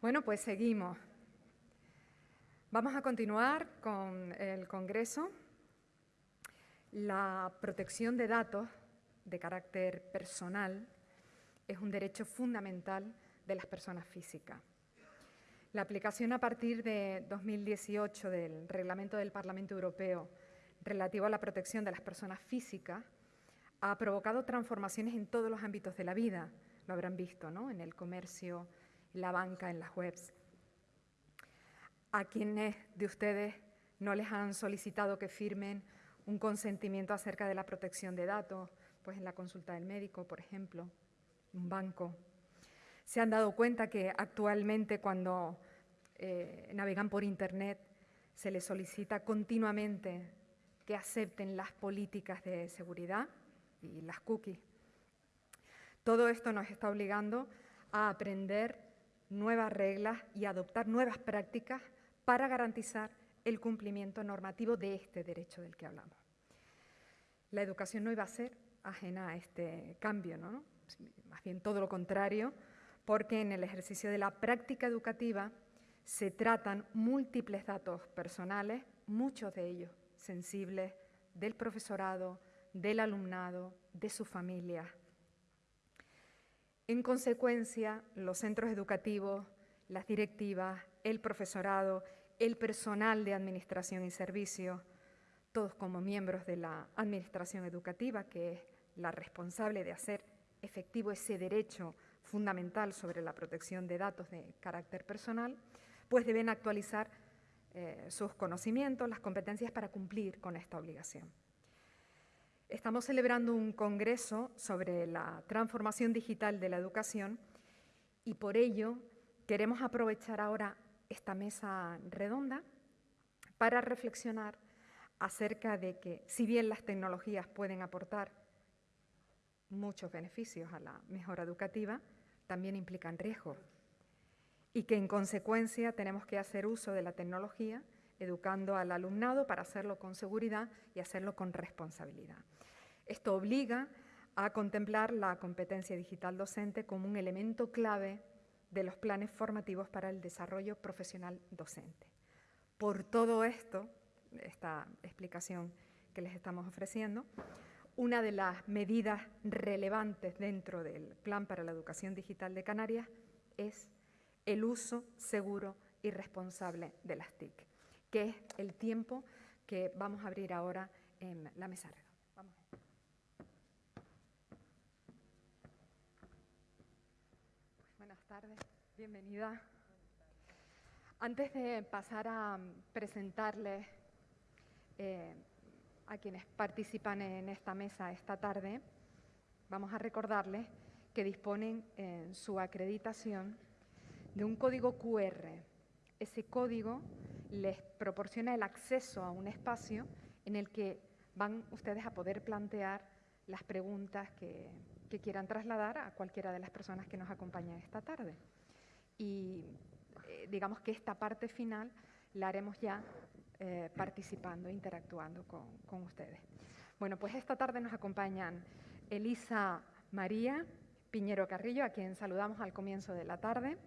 Bueno, pues seguimos. Vamos a continuar con el Congreso. La protección de datos de carácter personal es un derecho fundamental de las personas físicas. La aplicación a partir de 2018 del Reglamento del Parlamento Europeo relativo a la protección de las personas físicas ha provocado transformaciones en todos los ámbitos de la vida, lo habrán visto, ¿no? En el comercio, la banca, en las webs. ¿A quienes de ustedes no les han solicitado que firmen un consentimiento acerca de la protección de datos? Pues en la consulta del médico, por ejemplo, un banco. Se han dado cuenta que actualmente cuando eh, navegan por Internet se les solicita continuamente que acepten las políticas de seguridad y las cookies. Todo esto nos está obligando a aprender nuevas reglas y adoptar nuevas prácticas para garantizar el cumplimiento normativo de este derecho del que hablamos. La educación no iba a ser ajena a este cambio, ¿no? más bien todo lo contrario, porque en el ejercicio de la práctica educativa se tratan múltiples datos personales, muchos de ellos sensibles, del profesorado, del alumnado, de su familia. En consecuencia, los centros educativos, las directivas, el profesorado, el personal de administración y servicio, todos como miembros de la administración educativa, que es la responsable de hacer efectivo ese derecho fundamental sobre la protección de datos de carácter personal, pues deben actualizar eh, sus conocimientos, las competencias para cumplir con esta obligación. Estamos celebrando un congreso sobre la transformación digital de la educación y por ello queremos aprovechar ahora esta mesa redonda para reflexionar acerca de que si bien las tecnologías pueden aportar muchos beneficios a la mejora educativa, también implican riesgos y que en consecuencia tenemos que hacer uso de la tecnología educando al alumnado para hacerlo con seguridad y hacerlo con responsabilidad. Esto obliga a contemplar la competencia digital docente como un elemento clave de los planes formativos para el desarrollo profesional docente. Por todo esto, esta explicación que les estamos ofreciendo, una de las medidas relevantes dentro del Plan para la Educación Digital de Canarias es el uso seguro y responsable de las TIC que es el tiempo que vamos a abrir ahora en la mesa redonda. Vamos. buenas tardes, bienvenida. Antes de pasar a presentarles eh, a quienes participan en esta mesa esta tarde, vamos a recordarles que disponen en su acreditación de un código QR. Ese código les proporciona el acceso a un espacio en el que van ustedes a poder plantear las preguntas que, quieran trasladar a cualquiera de las personas que nos acompañan esta tarde. Y eh, digamos que esta parte final la haremos ya eh, participando, interactuando con, con ustedes. Bueno, pues esta tarde nos acompañan Elisa María Piñero Carrillo, a quien saludamos al comienzo de la tarde.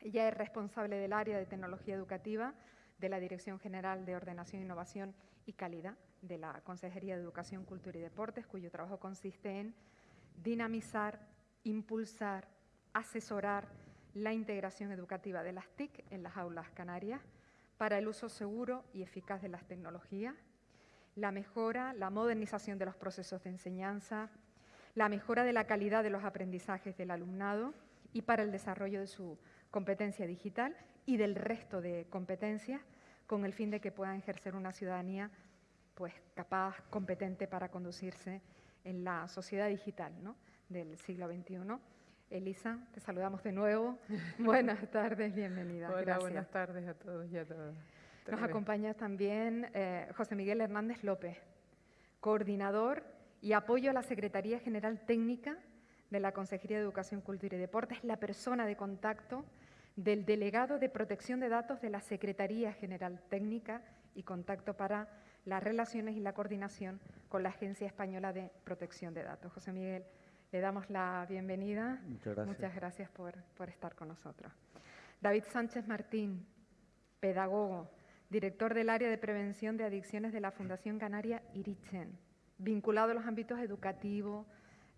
Ella es responsable del área de tecnología educativa de la Dirección General de Ordenación, Innovación y Calidad de la Consejería de Educación, Cultura y Deportes, cuyo trabajo consiste en dinamizar, impulsar, asesorar la integración educativa de las TIC en las aulas canarias para el uso seguro y eficaz de las tecnologías, la mejora, la modernización de los procesos de enseñanza, la mejora de la calidad de los aprendizajes del alumnado y para el desarrollo de su competencia digital y del resto de competencias con el fin de que puedan ejercer una ciudadanía pues, capaz, competente para conducirse en la sociedad digital del siglo XXI. Elisa, te saludamos de nuevo. buenas tardes, bienvenida. Hola, buenas tardes a todos y a todas. Nos acompaña también eh, José Miguel Hernández López, coordinador y apoyo a la Secretaría General Técnica de la Consejería de Educación, Cultura y Deportes, la persona de contacto del delegado de protección de datos de la Secretaría General Técnica y contacto para las relaciones y la coordinación con la Agencia Española de Protección de Datos. José Miguel, le damos la bienvenida. Muchas gracias. Muchas gracias por, por estar con nosotros. David Sánchez Martín, pedagogo, director del área de prevención de adicciones de la Fundación Canaria Irichen, vinculado a los ámbitos educativo,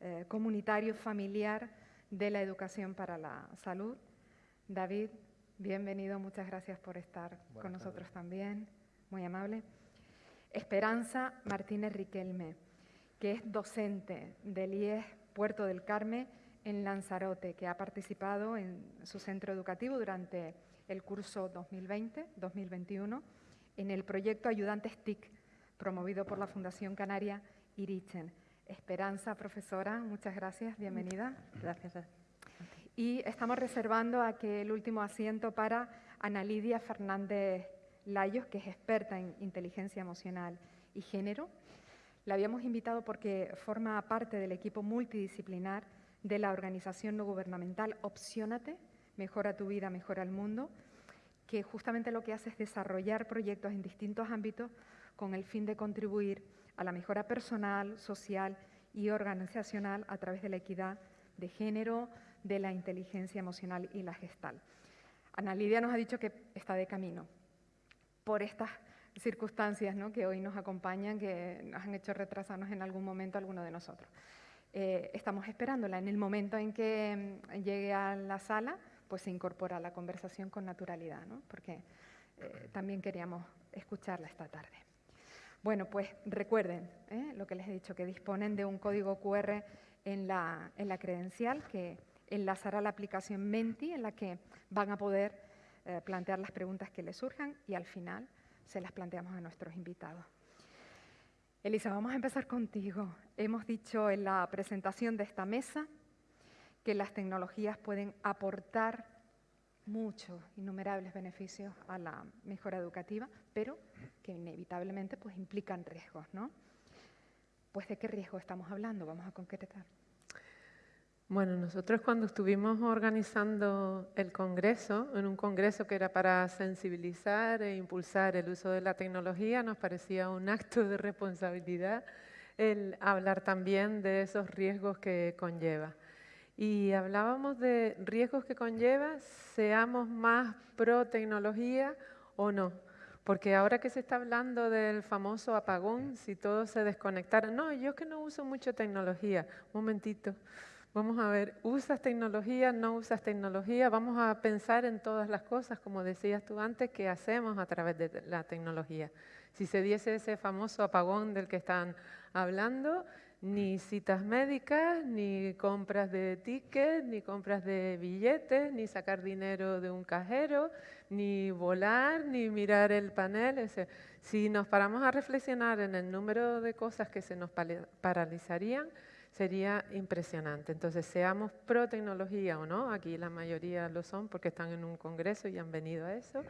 eh, comunitario, familiar de la educación para la salud. David, bienvenido, muchas gracias por estar con nosotros también, muy amable. Esperanza Martínez Riquelme, que es docente del IES Puerto del Carmen en Lanzarote, que ha participado en su centro educativo durante el curso 2020-2021 en el proyecto Ayudantes TIC, promovido por la Fundación Canaria Irichen. Esperanza, profesora, muchas gracias, bienvenida. Gracias. Y estamos reservando aquel último asiento para Ana Lidia Fernández Layos, que es experta en inteligencia emocional y género. La habíamos invitado porque forma parte del equipo multidisciplinar de la organización no gubernamental Opciónate, Mejora tu vida, mejora el mundo, que justamente lo que hace es desarrollar proyectos en distintos ámbitos con el fin de contribuir a la mejora personal, social y organizacional a través de la equidad de género, de la inteligencia emocional y la gestal. Ana Lidia nos ha dicho que está de camino por estas circunstancias que hoy nos acompañan, que nos han hecho retrasarnos en algún momento alguno de nosotros. Eh, estamos esperándola. En el momento en que mm, llegue a la sala, pues se incorpora a la conversación con naturalidad, ¿no? porque eh, también queríamos escucharla esta tarde. Bueno, pues recuerden ¿eh? lo que les he dicho, que disponen de un código QR en la, en la credencial que enlazará la aplicación Menti, en la que van a poder eh, plantear las preguntas que les surjan y al final se las planteamos a nuestros invitados. Elisa, vamos a empezar contigo. Hemos dicho en la presentación de esta mesa que las tecnologías pueden aportar muchos, innumerables beneficios a la mejora educativa, pero que inevitablemente pues, implican riesgos, ¿no? Pues de qué riesgo estamos hablando, vamos a concretar. Bueno, nosotros cuando estuvimos organizando el congreso, en un congreso que era para sensibilizar e impulsar el uso de la tecnología, nos parecía un acto de responsabilidad el hablar también de esos riesgos que conlleva. Y hablábamos de riesgos que conlleva, seamos más pro tecnología o no. Porque ahora que se está hablando del famoso apagón, si todo se desconectara, no, yo que no uso mucho tecnología, un momentito, vamos a ver, ¿usas tecnología, no usas tecnología? Vamos a pensar en todas las cosas, como decías tú antes, que hacemos a través de la tecnología. Si se diese ese famoso apagón del que están hablando, ni citas médicas, ni compras de tickets, ni compras de billetes, ni sacar dinero de un cajero, ni volar, ni mirar el panel. Si nos paramos a reflexionar en el número de cosas que se nos paralizarían, sería impresionante. Entonces, seamos pro tecnología o no, aquí la mayoría lo son porque están en un congreso y han venido a eso,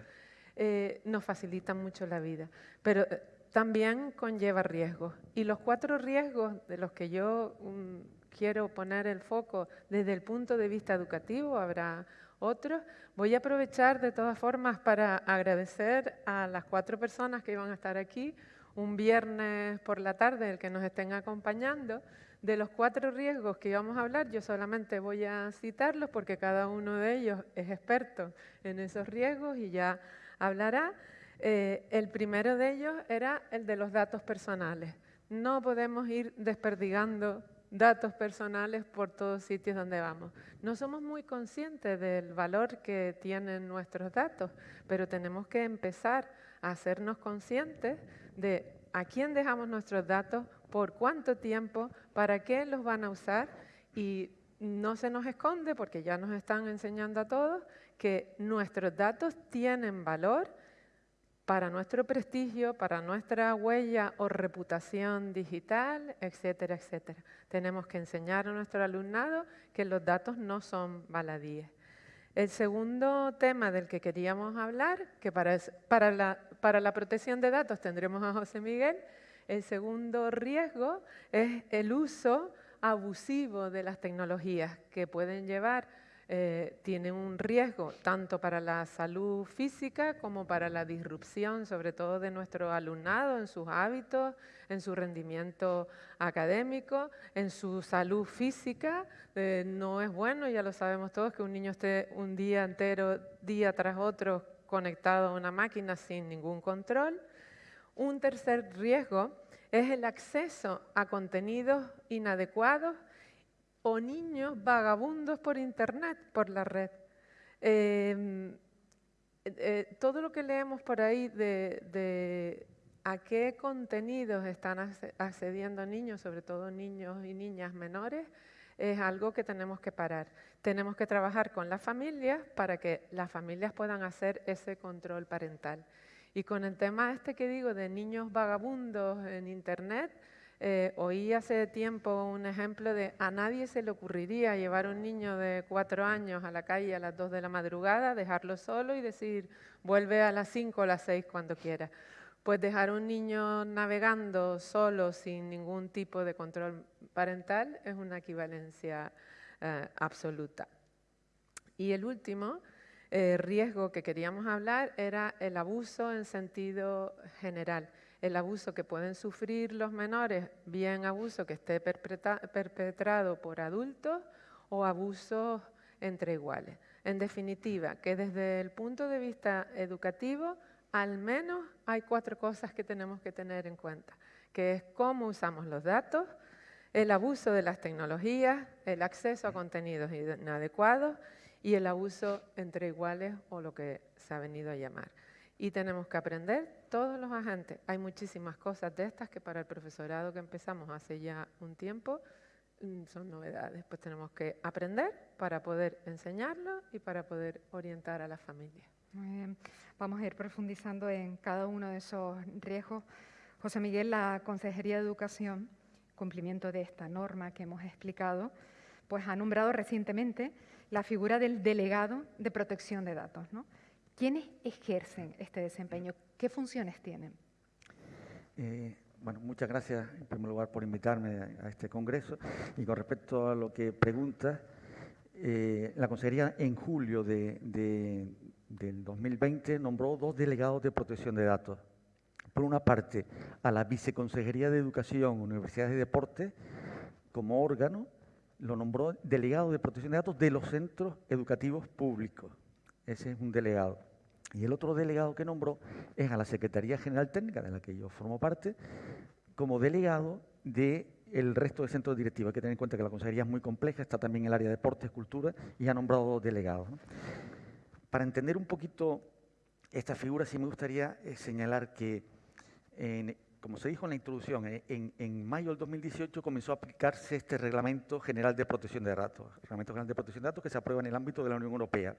eh, nos facilitan mucho la vida. Pero eh, también conlleva riesgos. Y los cuatro riesgos de los que yo mm, quiero poner el foco desde el punto de vista educativo, habrá otros. Voy a aprovechar de todas formas para agradecer a las cuatro personas que iban a estar aquí un viernes por la tarde, el que nos estén acompañando. De los cuatro riesgos que íbamos a hablar, yo solamente voy a citarlos porque cada uno de ellos es experto en esos riesgos y ya hablará. Eh, el primero de ellos era el de los datos personales. No podemos ir desperdigando datos personales por todos sitios donde vamos. No somos muy conscientes del valor que tienen nuestros datos, pero tenemos que empezar a hacernos conscientes de a quién dejamos nuestros datos, por cuánto tiempo, para qué los van a usar y no se nos esconde, porque ya nos están enseñando a todos, que nuestros datos tienen valor para nuestro prestigio, para nuestra huella o reputación digital, etcétera, etcétera. Tenemos que enseñar a nuestro alumnado que los datos no son baladíes. El segundo tema del que queríamos hablar, que para, para, la, para la protección de datos tendremos a José Miguel, el segundo riesgo es el uso abusivo de las tecnologías que pueden llevar eh, tiene un riesgo tanto para la salud física como para la disrupción, sobre todo de nuestro alumnado, en sus hábitos, en su rendimiento académico, en su salud física. Eh, no es bueno, ya lo sabemos todos, que un niño esté un día entero, día tras otro, conectado a una máquina sin ningún control. Un tercer riesgo es el acceso a contenidos inadecuados o niños vagabundos por Internet, por la red. Em, eh, todo lo que leemos por ahí de, a qué contenidos están accediendo niños, sobre todo niños y niñas menores, es algo que tenemos que parar. Tenemos que trabajar con las familias para que las familias puedan hacer ese control parental. Y con el tema este que digo de niños vagabundos en Internet, eh, oí hace tiempo un ejemplo de a nadie se le ocurriría llevar un niño de cuatro años a la calle a las dos de la madrugada, dejarlo solo y decir vuelve a las cinco o las seis cuando quiera. Pues dejar un niño navegando solo sin ningún tipo de control parental es una equivalencia eh, absoluta. Y el último eh, riesgo que queríamos hablar era el abuso en sentido general el abuso que pueden sufrir los menores, bien abuso que esté perpetrado por adultos o abusos entre iguales. En definitiva, que desde el punto de vista educativo, al menos hay cuatro cosas que tenemos que tener en cuenta, que es cómo usamos los datos, el abuso de las tecnologías, el acceso a contenidos inadecuados y el abuso entre iguales o lo que se ha venido a llamar y tenemos que aprender todos los agentes. Hay muchísimas cosas de estas que para el profesorado que empezamos hace ya un tiempo mm, son novedades. Pues tenemos que aprender para poder enseñarlo y para poder orientar a la familia. Muy bien. Vamos a ir profundizando en cada uno de esos riesgos. José Miguel, la Consejería de Educación, cumplimiento de esta norma que hemos explicado, pues ha nombrado recientemente la figura del delegado de protección de datos. ¿no? ¿Quiénes ejercen este desempeño? ¿Qué funciones tienen? Eh, bueno, muchas gracias en primer lugar por invitarme a, este congreso. Y con respecto a lo que pregunta, eh, la Consejería en julio de, del 2020 nombró dos delegados de protección de datos. Por una parte, a la Viceconsejería de Educación, Universidades y Deportes, como órgano, lo nombró delegado de protección de datos de los centros educativos públicos. Ese es un delegado. Y el otro delegado que nombró es a la Secretaría General Técnica, de la que yo formo parte, como delegado del resto de centros directivos. Hay que tener en cuenta que la consejería es muy compleja, está también el área de deportes, cultura, y ha nombrado dos delegados. Para entender un poquito esta figura, sí me gustaría eh, señalar que, como se dijo en la introducción, eh, en, mayo del 2018 comenzó a aplicarse este Reglamento General de Protección de Datos, Reglamento General de Protección de Datos que se aprueba en el ámbito de la Unión Europea.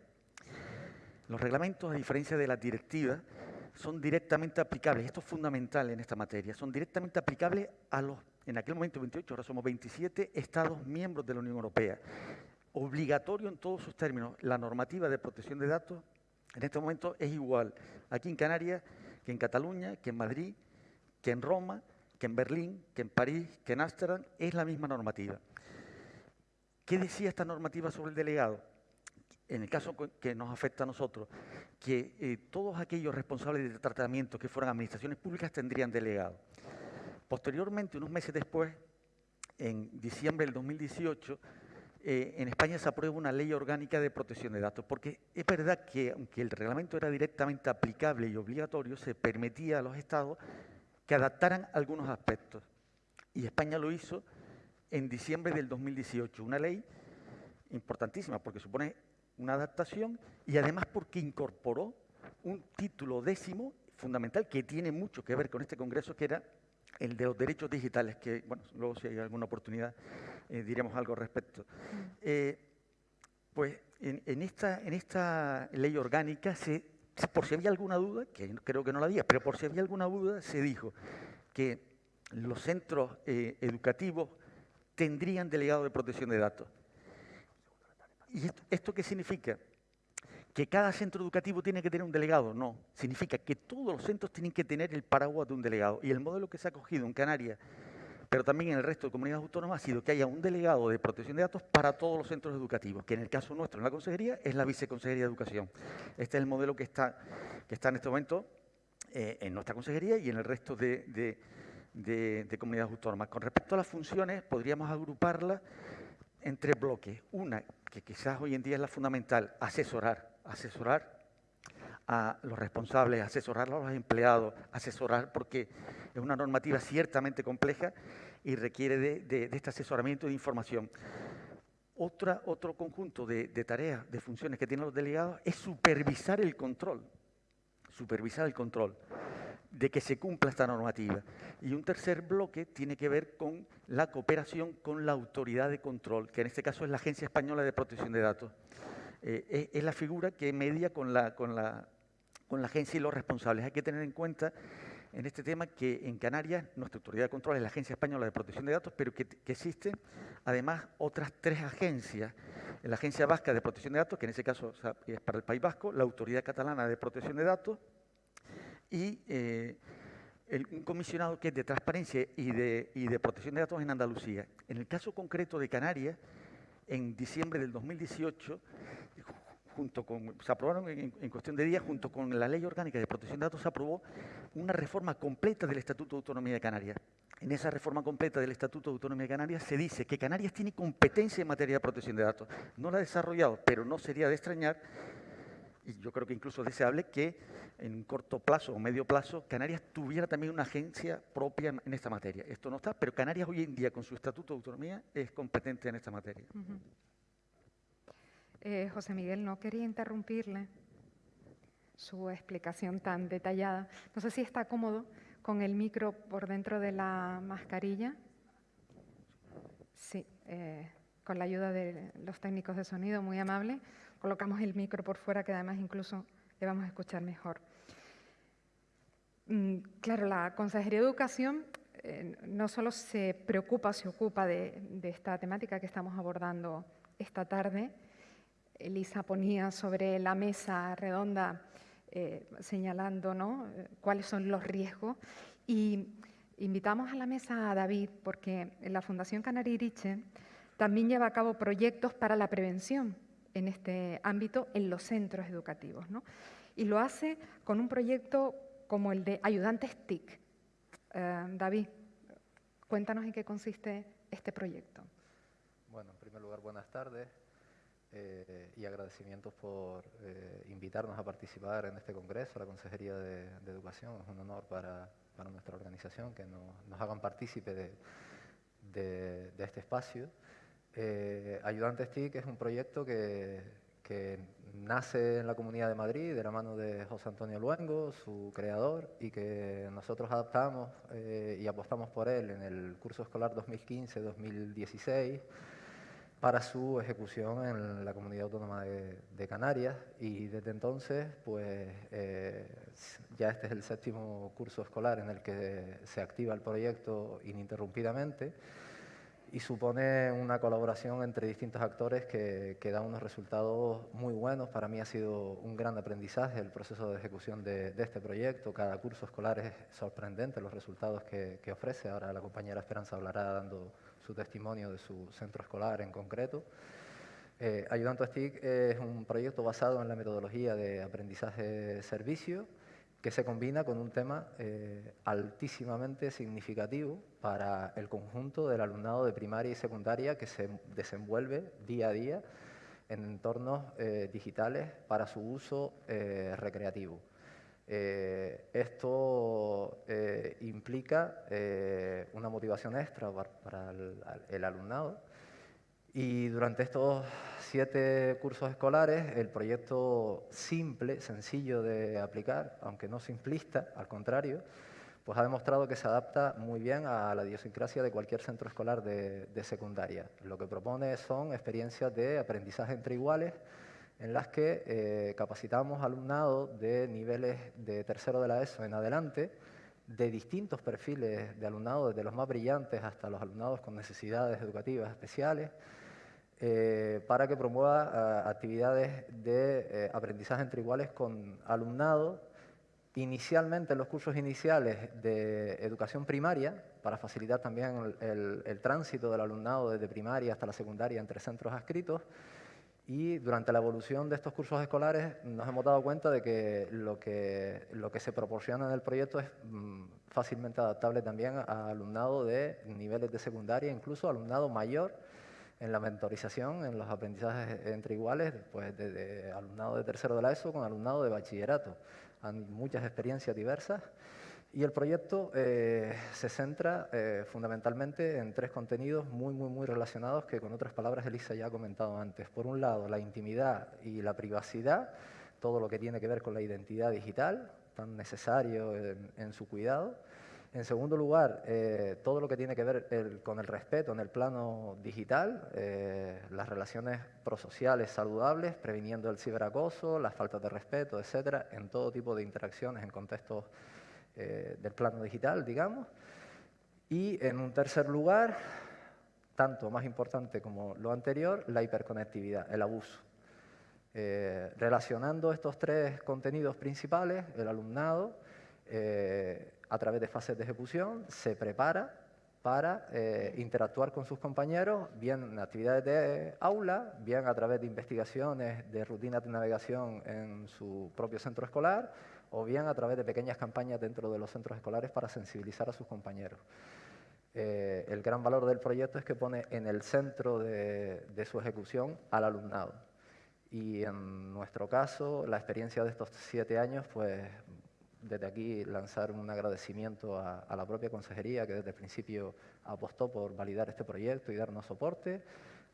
Los reglamentos, a diferencia de las directivas, son directamente aplicables, esto es fundamental en esta materia, son directamente aplicables a los, en aquel momento 28, ahora somos 27 Estados miembros de la Unión Europea. Obligatorio en todos sus términos. La normativa de protección de datos en este momento es igual aquí en Canarias que en Cataluña, que en Madrid, que en Roma, que en Berlín, que en París, que en Ámsterdam, es la misma normativa. ¿Qué decía esta normativa sobre el delegado? en el caso que nos afecta a nosotros, que eh, todos aquellos responsables de tratamiento que fueran administraciones públicas tendrían delegado. Posteriormente, unos meses después, en diciembre del 2018, eh, en España se aprueba una ley orgánica de protección de datos, porque es verdad que aunque el reglamento era directamente aplicable y obligatorio, se permitía a los estados que adaptaran algunos aspectos. Y España lo hizo en diciembre del 2018, una ley importantísima porque supone una adaptación y además porque incorporó un título décimo fundamental que tiene mucho que ver con este congreso, que era el de los derechos digitales, que, bueno, luego si hay alguna oportunidad eh, diremos algo al respecto. Mm. Eh, pues en, esta, en esta ley orgánica, se, por si había alguna duda, que creo que no la había, pero por si había alguna duda, se dijo que los centros eh, educativos tendrían delegado de protección de datos. ¿Y esto, qué significa? ¿Que cada centro educativo tiene que tener un delegado? No. Significa que todos los centros tienen que tener el paraguas de un delegado. Y el modelo que se ha cogido en Canarias pero también en el resto de comunidades autónomas ha sido que haya un delegado de protección de datos para todos los centros educativos, que en el caso nuestro en la consejería es la viceconsejería de educación. Este es el modelo que está, que está en este momento eh, en nuestra consejería y en el resto de, de comunidades autónomas. Con respecto a las funciones, podríamos agruparlas entre bloques. Una, que quizás hoy en día es la fundamental, asesorar, asesorar a los responsables, asesorar a los empleados, asesorar porque es una normativa ciertamente compleja y requiere de, este asesoramiento de información. Otra, otro conjunto de, tareas, de funciones que tienen los delegados es supervisar el control, supervisar el control de que se cumpla esta normativa. Y un tercer bloque tiene que ver con la cooperación con la autoridad de control, que en este caso es la Agencia Española de Protección de Datos. Eh, es, la figura que media con la, con, la, con la agencia y los responsables. Hay que tener en cuenta en este tema que en Canarias nuestra autoridad de control es la Agencia Española de Protección de Datos, pero que, existen además otras tres agencias. La Agencia Vasca de Protección de Datos, que en ese caso es para el País Vasco, la Autoridad Catalana de Protección de Datos y eh, un comisionado que es de transparencia y de protección de datos en Andalucía. En el caso concreto de Canarias, en diciembre del 2018, junto con, se aprobaron en, en, cuestión de días, junto con la Ley Orgánica de Protección de Datos, se aprobó una reforma completa del Estatuto de Autonomía de Canarias. En esa reforma completa del Estatuto de Autonomía de Canarias se dice que Canarias tiene competencia en materia de protección de datos. No la ha desarrollado, pero no sería de extrañar y yo creo que incluso deseable que en un corto plazo o medio plazo Canarias tuviera también una agencia propia en esta materia. Esto no está, pero Canarias hoy en día con su estatuto de autonomía es competente en esta materia. Eh, José Miguel, no quería interrumpirle su explicación tan detallada. No sé si está cómodo con el micro por dentro de la mascarilla. Sí, eh, con la ayuda de los técnicos de sonido, muy amable colocamos el micro por fuera, que además incluso le vamos a escuchar mejor. Mm, claro, la Consejería de Educación eh, no solo se preocupa, se ocupa de, esta temática que estamos abordando esta tarde. Elisa ponía sobre la mesa redonda eh, señalando ¿no? cuáles son los riesgos y invitamos a la mesa a David porque la Fundación Canaririche también lleva a cabo proyectos para la prevención en este ámbito en los centros educativos. ¿no? Y lo hace con un proyecto como el de ayudantes TIC. Eh, David, cuéntanos en qué consiste este proyecto. Bueno, en primer lugar, buenas tardes eh, y agradecimientos por eh, invitarnos a participar en este congreso, la Consejería de, Educación. Es un honor para, para nuestra organización que nos, nos hagan partícipe de, de, de este espacio. Eh, Ayudantes TIC es un proyecto que, nace en la Comunidad de Madrid de la mano de José Antonio Luengo, su creador, y que nosotros adaptamos eh, y apostamos por él en el curso escolar 2015-2016 para su ejecución en la Comunidad Autónoma de, Canarias y desde entonces pues eh, ya este es el séptimo curso escolar en el que se activa el proyecto ininterrumpidamente y supone una colaboración entre distintos actores que, que, da unos resultados muy buenos. Para mí ha sido un gran aprendizaje el proceso de ejecución de, este proyecto. Cada curso escolar es sorprendente los resultados que, ofrece. Ahora la compañera Esperanza hablará dando su testimonio de su centro escolar en concreto. Eh, a STIC es un proyecto basado en la metodología de aprendizaje-servicio que se combina con un tema eh, altísimamente significativo para el conjunto del alumnado de primaria y secundaria que se desenvuelve día a día en entornos eh, digitales para su uso eh, esto implica una motivación extra para, el alumnado y durante estos siete cursos escolares, el proyecto simple, sencillo de aplicar, aunque no simplista, al contrario, pues ha demostrado que se adapta muy bien a la idiosincrasia de cualquier centro escolar de, secundaria. Lo que propone son experiencias de aprendizaje entre iguales, en las que eh, capacitamos alumnado de niveles de tercero de la ESO en adelante, de distintos perfiles de alumnado, desde los más brillantes hasta los alumnados con necesidades educativas especiales, eh, para que promueva eh, actividades de aprendizaje entre iguales con alumnado inicialmente los cursos iniciales de educación primaria, para facilitar también el, tránsito del alumnado desde primaria hasta la secundaria entre centros adscritos, y durante la evolución de estos cursos escolares nos hemos dado cuenta de que lo que, se proporciona en el proyecto es mm, fácilmente adaptable también a alumnado de niveles de secundaria, incluso alumnado mayor en la mentorización, en los aprendizajes entre iguales, pues desde alumnado de tercero de la ESO con alumnado de bachillerato. Hay muchas experiencias diversas y el proyecto eh, se centra eh, fundamentalmente en tres contenidos muy, muy, muy relacionados que con otras palabras Elisa ya ha comentado antes. Por un lado, la intimidad y la privacidad, todo lo que tiene que ver con la identidad digital, tan necesario en, su cuidado. En segundo lugar, eh, todo lo que tiene que ver con el respeto en el plano digital, las relaciones prosociales saludables, previniendo el ciberacoso, las faltas de respeto, etcétera, en todo tipo de interacciones en contextos eh, del plano digital, digamos. Y en un tercer lugar, tanto más importante como lo anterior, la hiperconectividad, el abuso. Eh, relacionando estos tres contenidos principales, el alumnado, eh, a través de fases de ejecución, se prepara para interactuar con sus compañeros, bien en actividades de aula, bien a través de investigaciones de rutinas de navegación en su propio centro escolar, o bien a través de pequeñas campañas dentro de los centros escolares para sensibilizar a sus compañeros. Eh, el gran valor del proyecto es que pone en el centro de, su ejecución al alumnado. Y en nuestro caso, la experiencia de estos siete años, pues desde aquí lanzar un agradecimiento a, a, la propia consejería que desde el principio apostó por validar este proyecto y darnos soporte,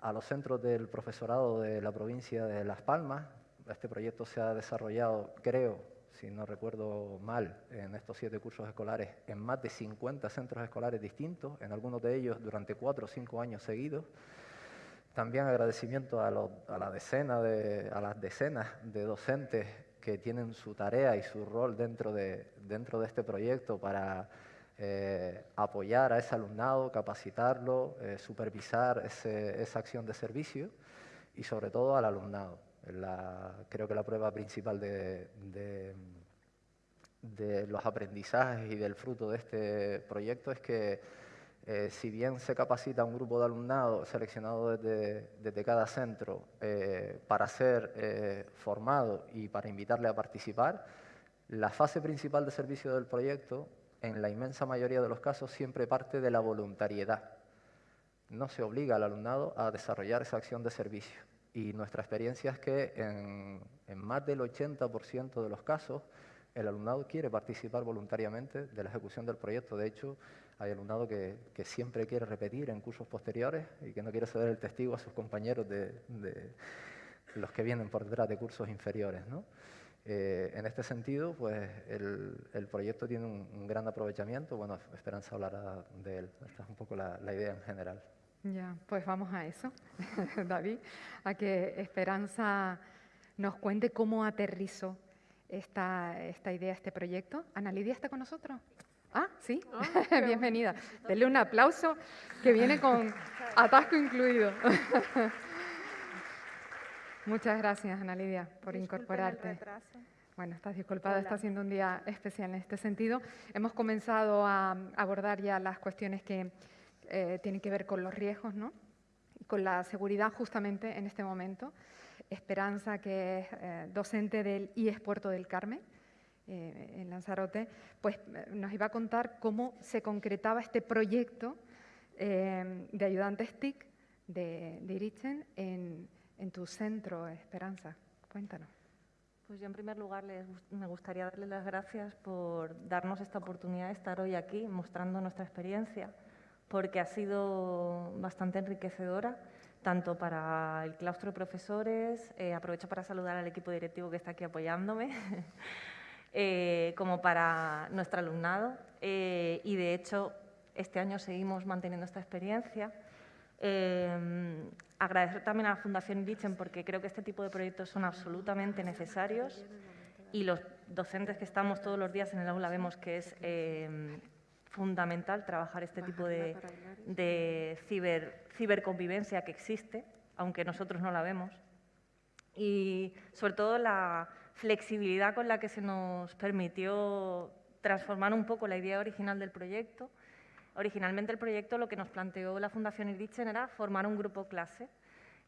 a los centros del profesorado de la provincia de Las Palmas. Este proyecto se ha desarrollado, creo, si no recuerdo mal, en estos siete cursos escolares, en más de 50 centros escolares distintos, en algunos de ellos durante cuatro o cinco años seguidos. También agradecimiento a, la decena de, las decenas de docentes que tienen su tarea y su rol dentro de, dentro de este proyecto para eh, apoyar a ese alumnado, capacitarlo, eh, supervisar esa acción de servicio y sobre todo al alumnado creo que la prueba principal de, de, los aprendizajes y del fruto de este proyecto es que eh, si bien se capacita un grupo de alumnado seleccionado desde, cada centro eh, para ser eh, formado y para invitarle a participar, la fase principal de servicio del proyecto, en la inmensa mayoría de los casos, siempre parte de la voluntariedad. No se obliga al alumnado a desarrollar esa acción de servicio. Y nuestra experiencia es que en, más del 80% de los casos el alumnado quiere participar voluntariamente de la ejecución del proyecto. De hecho, hay alumnado que, siempre quiere repetir en cursos posteriores y que no quiere ceder el testigo a sus compañeros de, los que vienen por detrás de cursos inferiores. Eh, en este sentido, pues el, proyecto tiene un, gran aprovechamiento. Bueno, Esperanza hablará de él. Esta es un poco la idea en general. Ya, pues vamos a eso, David, a que Esperanza nos cuente cómo aterrizó esta, esta idea, este proyecto. Ana Lidia está con nosotros. Ah, sí, ah, bienvenida. Denle un aplauso que viene con atasco incluido. Muchas gracias, Ana Lidia, por incorporarte. Bueno, estás disculpada, está siendo un día especial en este sentido. Hemos comenzado a abordar ya las cuestiones que eh, tiene que ver con los riesgos, ¿no? con la seguridad justamente en este momento. Esperanza, que es eh, docente del IES Puerto del Carmen, eh, en Lanzarote, pues nos iba a contar cómo se concretaba este proyecto de ayudantes TIC de, de en, tu centro, Esperanza. Cuéntanos. Pues yo en primer lugar me gustaría darles las gracias por darnos esta oportunidad de estar hoy aquí mostrando nuestra experiencia porque ha sido bastante enriquecedora, tanto para el claustro de profesores, eh, aprovecho para saludar al equipo directivo que está aquí apoyándome, eh, como para nuestro alumnado. Eh, y de hecho, este año seguimos manteniendo esta experiencia. agradecer también a la Fundación Lichen porque creo que este tipo de proyectos son absolutamente necesarios y los docentes que estamos todos los días en el aula vemos que es fundamental trabajar este tipo de, ciber, ciberconvivencia que existe, aunque nosotros no la vemos. Y sobre todo la, flexibilidad con la que se nos permitió transformar un poco la idea original del proyecto. Originalmente el proyecto lo que nos planteó la Fundación Irichen era formar un grupo clase.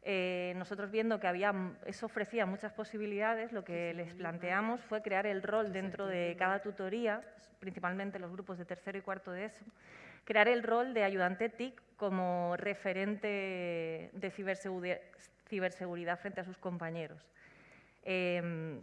Eh, nosotros viendo que había, eso ofrecía muchas posibilidades, lo que les planteamos fue crear el rol dentro de cada tutoría, principalmente los grupos de tercero y cuarto de eso, crear el rol de ayudante TIC como referente de ciberseguridad, frente a sus compañeros. Em,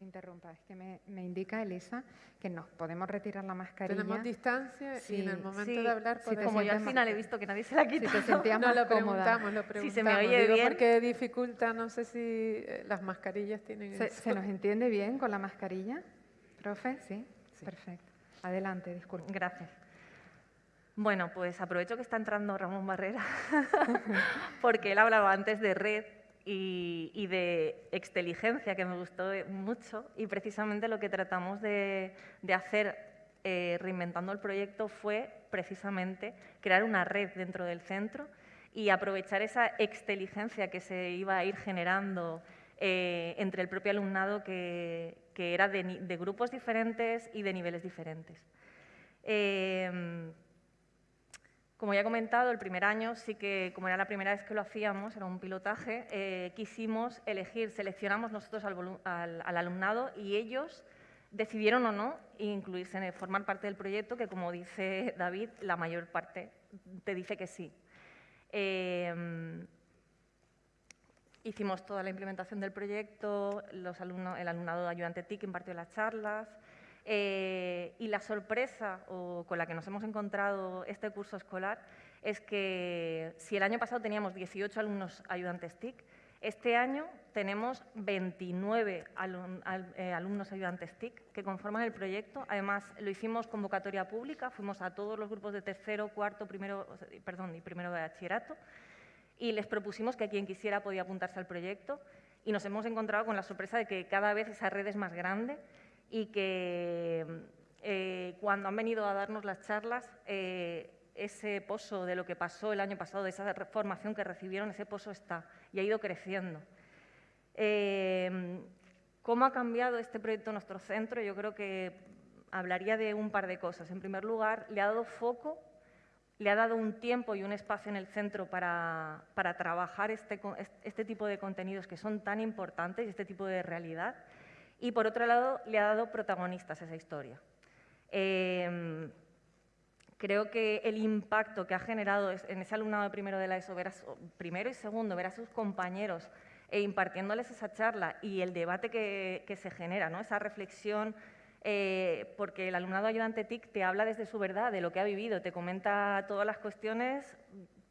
interrumpa, es que me, indica Elisa que nos podemos retirar la mascarilla. Tenemos distancia y en el momento de hablar podemos... como yo al final he visto que nadie se la ha quitado. Si te no, lo preguntamos, lo preguntamos. Si se me oye bien. porque dificulta, no sé si eh, las mascarillas tienen... ¿Se, ¿Se, nos entiende bien con la mascarilla? ¿Profe? Sí, perfecto. Adelante, disculpe. Gracias. Bueno, pues aprovecho que está entrando Ramón Barrera, porque él hablaba antes de red y, de exteligencia, que me gustó mucho, y precisamente lo que tratamos de, hacer eh, reinventando el proyecto fue precisamente crear una red dentro del centro y aprovechar esa exteligencia que se iba a ir generando eh, entre el propio alumnado que, era de, grupos diferentes y de niveles diferentes. Eh, como ya he comentado, el primer año sí que, como era la primera vez que lo hacíamos, era un pilotaje, eh, quisimos elegir, seleccionamos nosotros al, alumnado y ellos decidieron o no incluirse, en formar parte del proyecto, que como dice David, la mayor parte te dice que sí. Em, hicimos toda la implementación del proyecto, los alumnos, el alumnado de ayudante TIC impartió las charlas, eh, y la sorpresa con la que nos hemos encontrado este curso escolar es que si el año pasado teníamos 18 alumnos ayudantes TIC, este año tenemos 29 eh, alumnos ayudantes TIC que conforman el proyecto. Además, lo hicimos convocatoria pública, fuimos a todos los grupos de tercero, cuarto, primero, perdón, y primero de bachillerato y les propusimos que quien quisiera podía apuntarse al proyecto y nos hemos encontrado con la sorpresa de que cada vez esa red es más grande y que eh, cuando han venido a darnos las charlas, eh, ese pozo de lo que pasó el año pasado, de esa formación que recibieron, ese pozo está y ha ido creciendo. Eh, ¿Cómo ha cambiado este proyecto nuestro centro? Yo creo que hablaría de un par de cosas. En primer lugar, le ha dado foco, le ha dado un tiempo y un espacio en el centro para, para trabajar este, este tipo de contenidos que son tan importantes y este tipo de realidad y por otro lado le ha dado protagonistas a esa historia. Em, creo que el impacto que ha generado en ese alumnado de primero de la ESO, primero y segundo, ver a sus compañeros e impartiéndoles esa charla y el debate que, se genera, ¿no? esa reflexión, eh, porque el alumnado ayudante TIC te habla desde su verdad, de lo que ha vivido, te comenta todas las cuestiones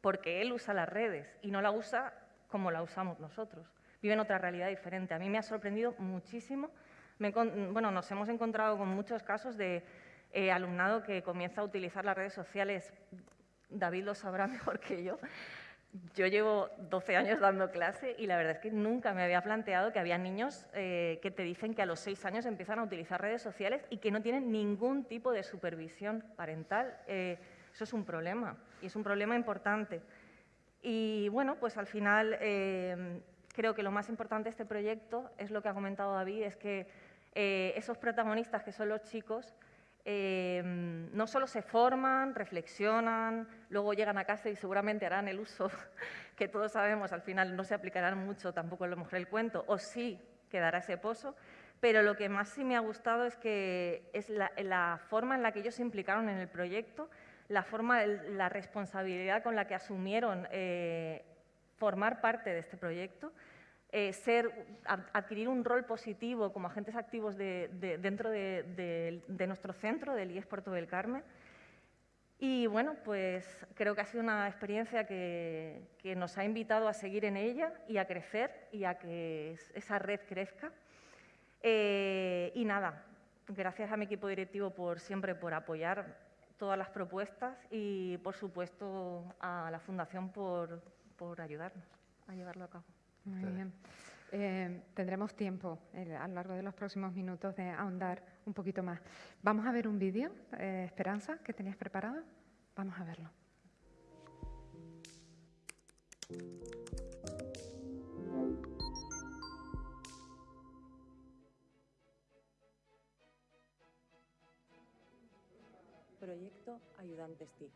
porque él usa las redes y no la usa como la usamos nosotros viven otra realidad diferente. A mí me ha sorprendido muchísimo. bueno, nos hemos encontrado con muchos casos de eh, alumnado que comienza a utilizar las redes sociales. David lo sabrá mejor que yo. Yo llevo 12 años dando clase y la verdad es que nunca me había planteado que había niños eh, que te dicen que a los 6 años empiezan a utilizar redes sociales y que no tienen ningún tipo de supervisión parental. Eh, eso es un problema y es un problema importante. Y bueno, pues al final creo que lo más importante de este proyecto es lo que ha comentado David, es que eh, esos protagonistas que son los chicos eh, no solo se forman, reflexionan, luego llegan a casa y seguramente harán el uso que todos sabemos, al final no se aplicarán mucho tampoco a lo mejor el cuento, o sí quedará ese pozo, pero lo que más sí me ha gustado es que es la, forma en la que ellos se implicaron en el proyecto, la forma, la responsabilidad con la que asumieron eh, formar parte de este proyecto, eh, ser, adquirir un rol positivo como agentes activos dentro de, nuestro centro, del IES Puerto del Carmen. Y bueno, pues creo que ha sido una experiencia que, nos ha invitado a seguir en ella y a crecer y a que esa red crezca. Eh, y nada, gracias a mi equipo directivo por siempre por apoyar todas las propuestas y, por supuesto, a la Fundación por, por ayudarnos a llevarlo a cabo. Muy bien. Eh, tendremos tiempo eh, a lo largo de los próximos minutos de ahondar un poquito más. Vamos a ver un vídeo, eh, Esperanza, que tenías preparado. Vamos a verlo. Proyecto Ayudantes TIC.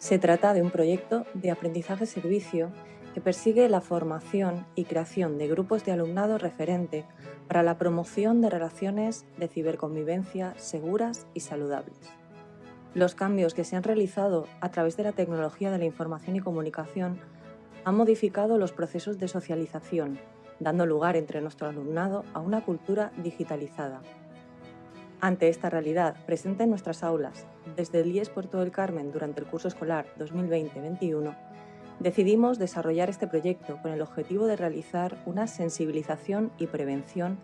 Se trata de un proyecto de aprendizaje-servicio que persigue la formación y creación de grupos de alumnado referente para la promoción de relaciones de ciberconvivencia seguras y saludables. Los cambios que se han realizado a través de la tecnología de la información y comunicación han modificado los procesos de socialización, dando lugar entre nuestro alumnado a una cultura digitalizada. Ante esta realidad presente en nuestras aulas, desde el IES Puerto del Carmen durante el curso escolar 2020-21, decidimos desarrollar este proyecto con el objetivo de realizar una sensibilización y prevención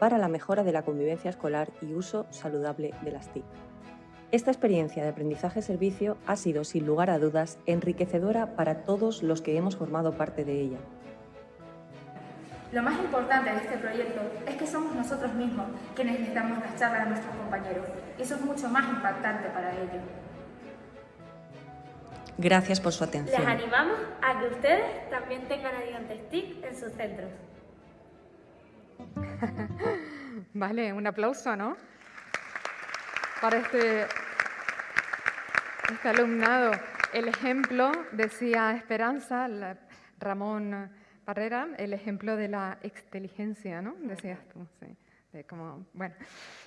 para la mejora de la convivencia escolar y uso saludable de las TIC. Esta experiencia de aprendizaje-servicio ha sido, sin lugar a dudas, enriquecedora para todos los que hemos formado parte de ella. Lo más importante de este proyecto es que somos nosotros mismos quienes les damos las charlas a nuestros compañeros. Eso es mucho más impactante para ellos. Gracias por su atención. Les animamos a que ustedes también tengan ayudantes TIC en sus centros. vale, un aplauso, ¿no? Para este, este alumnado. El ejemplo, decía Esperanza, Ramón Barrera, el ejemplo de la exteligencia, ¿no? Decías tú, sí. Bueno.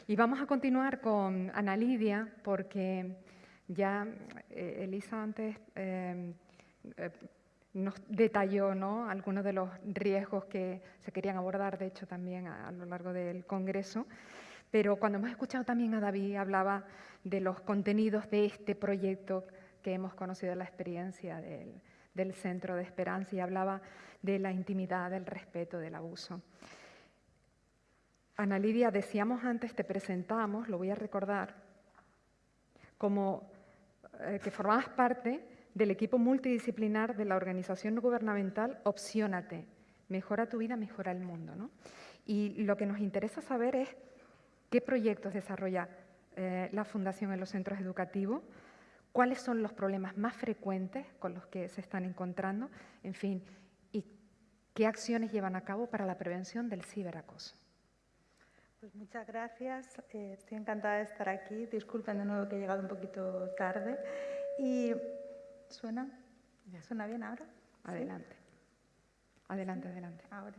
Y vamos a continuar con Ana Lidia, porque ya eh, Elisa antes eh, eh, nos detalló ¿no? algunos de los riesgos que se querían abordar, de hecho, también a, lo largo del Congreso. Pero cuando hemos escuchado también a David, hablaba de los contenidos de este proyecto que hemos conocido la experiencia del Centro de Esperanza y hablaba de la intimidad, del respeto, del abuso. Ana Lidia, decíamos antes, te presentamos, lo voy a recordar, como eh, que formabas parte del equipo multidisciplinar de la organización no gubernamental Opciónate. Mejora tu vida, mejora el mundo. ¿no? Y lo que nos interesa saber es qué proyectos desarrolla eh, la Fundación en los centros educativos, cuáles son los problemas más frecuentes con los que se están encontrando, en fin, qué acciones llevan a cabo para la prevención del ciberacoso. Pues muchas gracias, eh, estoy encantada de estar aquí. Disculpen de nuevo que he llegado un poquito tarde. Y ¿suena? ¿Suena bien ahora? Adelante. Adelante, adelante. Ahora.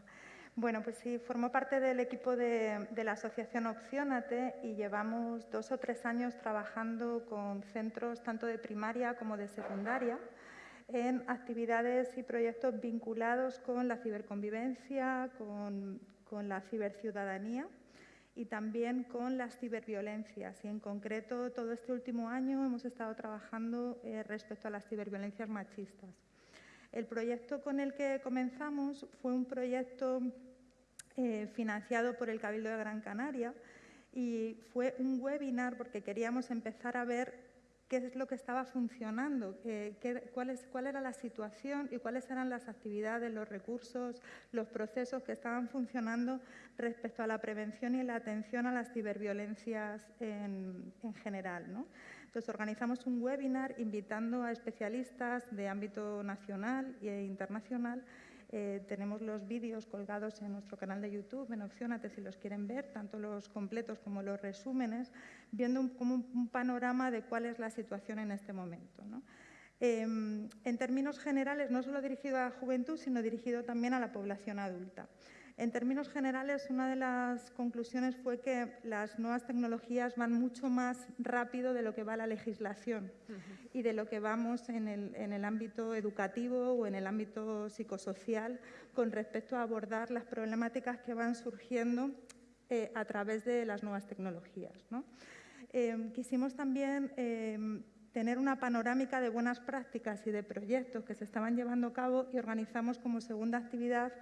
Bueno, pues sí, formo parte del equipo de, de, la asociación Opciónate y llevamos dos o tres años trabajando con centros tanto de primaria como de secundaria en actividades y proyectos vinculados con la ciberconvivencia, con, con la ciberciudadanía y también con las ciberviolencias. Y en concreto, todo este último año hemos estado trabajando eh, respecto a las ciberviolencias machistas. El proyecto con el que comenzamos fue un proyecto eh, financiado por el Cabildo de Gran Canaria y fue un webinar porque queríamos empezar a ver qué es lo que estaba funcionando, cuál, es, cuál era la situación y cuáles eran las actividades, los recursos, los procesos que estaban funcionando respecto a la prevención y la atención a las ciberviolencias en, en general. ¿no? Entonces, organizamos un webinar invitando a especialistas de ámbito nacional e internacional eh, tenemos los vídeos colgados en nuestro canal de YouTube, en Opcionate, si los quieren ver, tanto los completos como los resúmenes, viendo un, como un, panorama de cuál es la situación en este momento. Em, en términos generales, no solo dirigido a la juventud, sino dirigido también a la población adulta. En términos generales, una de las conclusiones fue que las nuevas tecnologías van mucho más rápido de lo que va la legislación y de lo que vamos en el, ámbito educativo o en el ámbito psicosocial con respecto a abordar las problemáticas que van surgiendo eh, a través de las nuevas tecnologías. Em, quisimos también em, tener una panorámica de buenas prácticas y de proyectos que se estaban llevando a cabo y organizamos como segunda actividad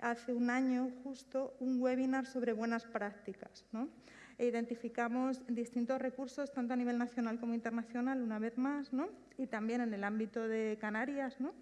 hace un año justo un webinar sobre buenas prácticas. ¿no? E identificamos distintos recursos, tanto a nivel nacional como internacional, una vez más, ¿no? y también en el ámbito de Canarias. ¿no?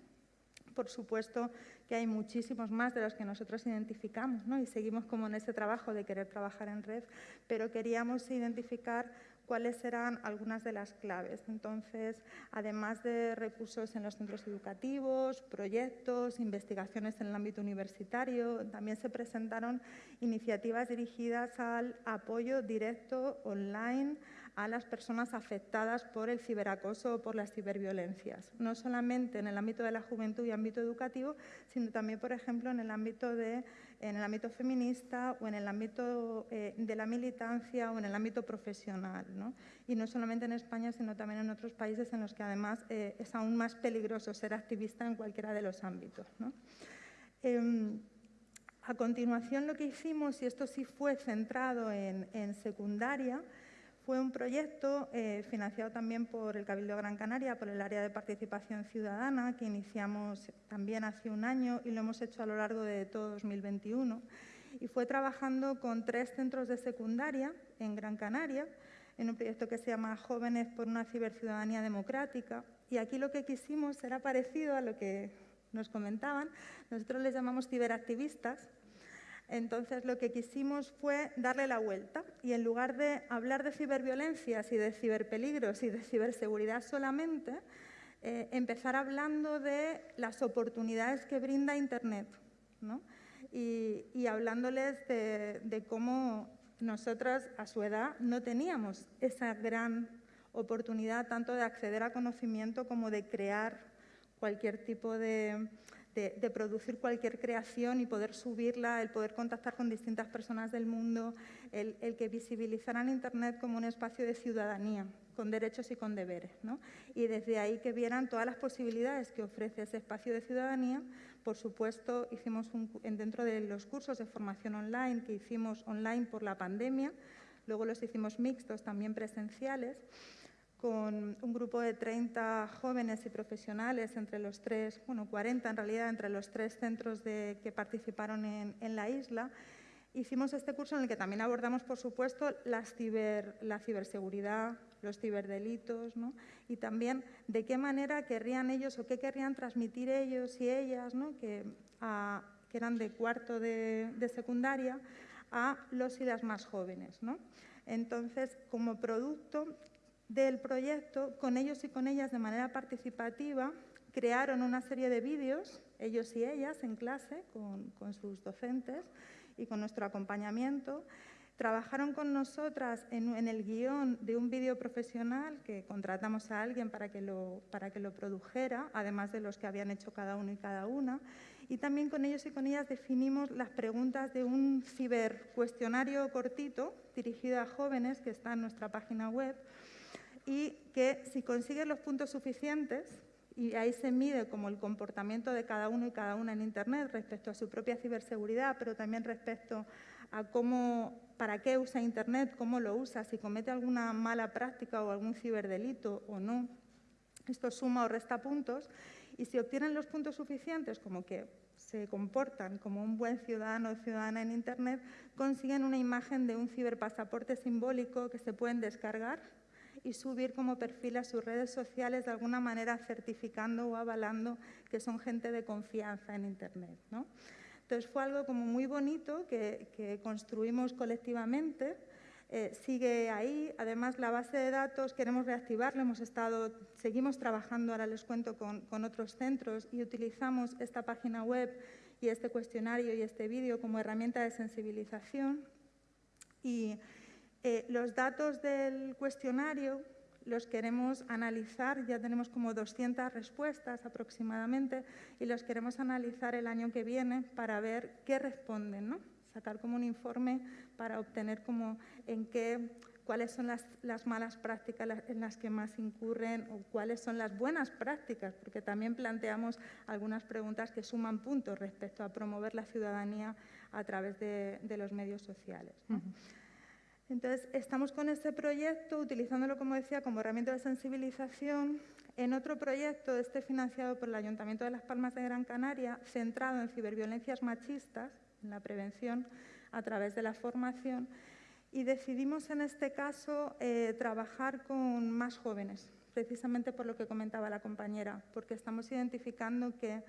Por supuesto que hay muchísimos más de los que nosotros identificamos ¿no? y seguimos como en ese trabajo de querer trabajar en red, pero queríamos identificar cuáles serán algunas de las claves. Entonces, además de recursos en los centros educativos, proyectos, investigaciones en el ámbito universitario, también se presentaron iniciativas dirigidas al apoyo directo online a las personas afectadas por el ciberacoso o por las ciberviolencias, no solamente en el ámbito de la juventud y ámbito educativo, sino también, por ejemplo, en el ámbito, de, en el ámbito feminista o en el ámbito eh, de la militancia o en el ámbito profesional. Y no solamente en España, sino también en otros países en los que además eh, es aún más peligroso ser activista en cualquiera de los ámbitos. Em, a continuación, lo que hicimos, y esto sí fue centrado en, en secundaria, fue un proyecto eh, financiado también por el Cabildo de Gran Canaria, por el área de participación ciudadana, que iniciamos también hace un año y lo hemos hecho a lo largo de todo 2021. Y fue trabajando con tres centros de secundaria en Gran Canaria, en un proyecto que se llama Jóvenes por una ciberciudadanía democrática. Y aquí lo que quisimos era parecido a lo que nos comentaban. Nosotros les llamamos ciberactivistas, entonces lo que quisimos fue darle la vuelta y en lugar de hablar de ciberviolencias y de ciberpeligros y de ciberseguridad solamente, eh, empezar hablando de las oportunidades que brinda Internet y, hablándoles de, de cómo nosotras a su edad no teníamos esa gran oportunidad tanto de acceder a conocimiento como de crear cualquier tipo de, de, producir cualquier creación y poder subirla, el poder contactar con distintas personas del mundo, el, que visibilizaran Internet como un espacio de ciudadanía, con derechos y con deberes. Y desde ahí que vieran todas las posibilidades que ofrece ese espacio de ciudadanía. Por supuesto, hicimos un, dentro de los cursos de formación online que hicimos online por la pandemia, luego los hicimos mixtos, también presenciales con un grupo de 30 jóvenes y profesionales entre los tres, bueno, 40 en realidad, entre los tres centros de, que participaron en, la isla. Hicimos este curso en el que también abordamos, por supuesto, las ciber, la ciberseguridad, los ciberdelitos, ¿no? y también de qué manera querrían ellos o qué querrían transmitir ellos y ellas, ¿no? que, eran de cuarto de, secundaria, a los y las más jóvenes. Entonces, como producto, del proyecto, con ellos y con ellas de manera participativa, crearon una serie de vídeos, ellos y ellas, en clase, con, sus docentes y con nuestro acompañamiento. Trabajaron con nosotras en, el guion de un vídeo profesional que contratamos a alguien para que, lo, para que lo produjera, además de los que habían hecho cada uno y cada una. Y también con ellos y con ellas definimos las preguntas de un cibercuestionario cortito dirigido a jóvenes que está en nuestra página web, y que si consigues los puntos suficientes, y ahí se mide como el comportamiento de cada uno y cada una en Internet respecto a su propia ciberseguridad, pero también respecto a cómo, para qué usa Internet, cómo lo usa, si comete alguna mala práctica o algún ciberdelito o no. Esto suma o resta puntos y si obtienen los puntos suficientes, como que se comportan como un buen ciudadano o ciudadana en Internet, consiguen una imagen de un ciberpasaporte simbólico que se pueden descargar y subir como perfil a sus redes sociales de alguna manera certificando o avalando que son gente de confianza en Internet. ¿no? Entonces fue algo como muy bonito que, construimos colectivamente. Eh, sigue ahí. Además, la base de datos queremos reactivarla. Hemos estado, seguimos trabajando, ahora les cuento, con, con otros centros y utilizamos esta página web y este cuestionario y este vídeo como herramienta de sensibilización. Y eh, los datos del cuestionario los queremos analizar, ya tenemos como 200 respuestas aproximadamente, y los queremos analizar el año que viene para ver qué responden, ¿no? sacar como un informe para obtener como en qué, cuáles son las, las malas prácticas en las que más incurren o cuáles son las buenas prácticas, porque también planteamos algunas preguntas que suman puntos respecto a promover la ciudadanía a través de, los medios sociales. Entonces, estamos con este proyecto, utilizándolo, como decía, como herramienta de sensibilización, en otro proyecto, este financiado por el Ayuntamiento de Las Palmas de Gran Canaria, centrado en ciberviolencias machistas, en la prevención a través de la formación, y decidimos en este caso eh, trabajar con más jóvenes, precisamente por lo que comentaba la compañera, porque estamos identificando que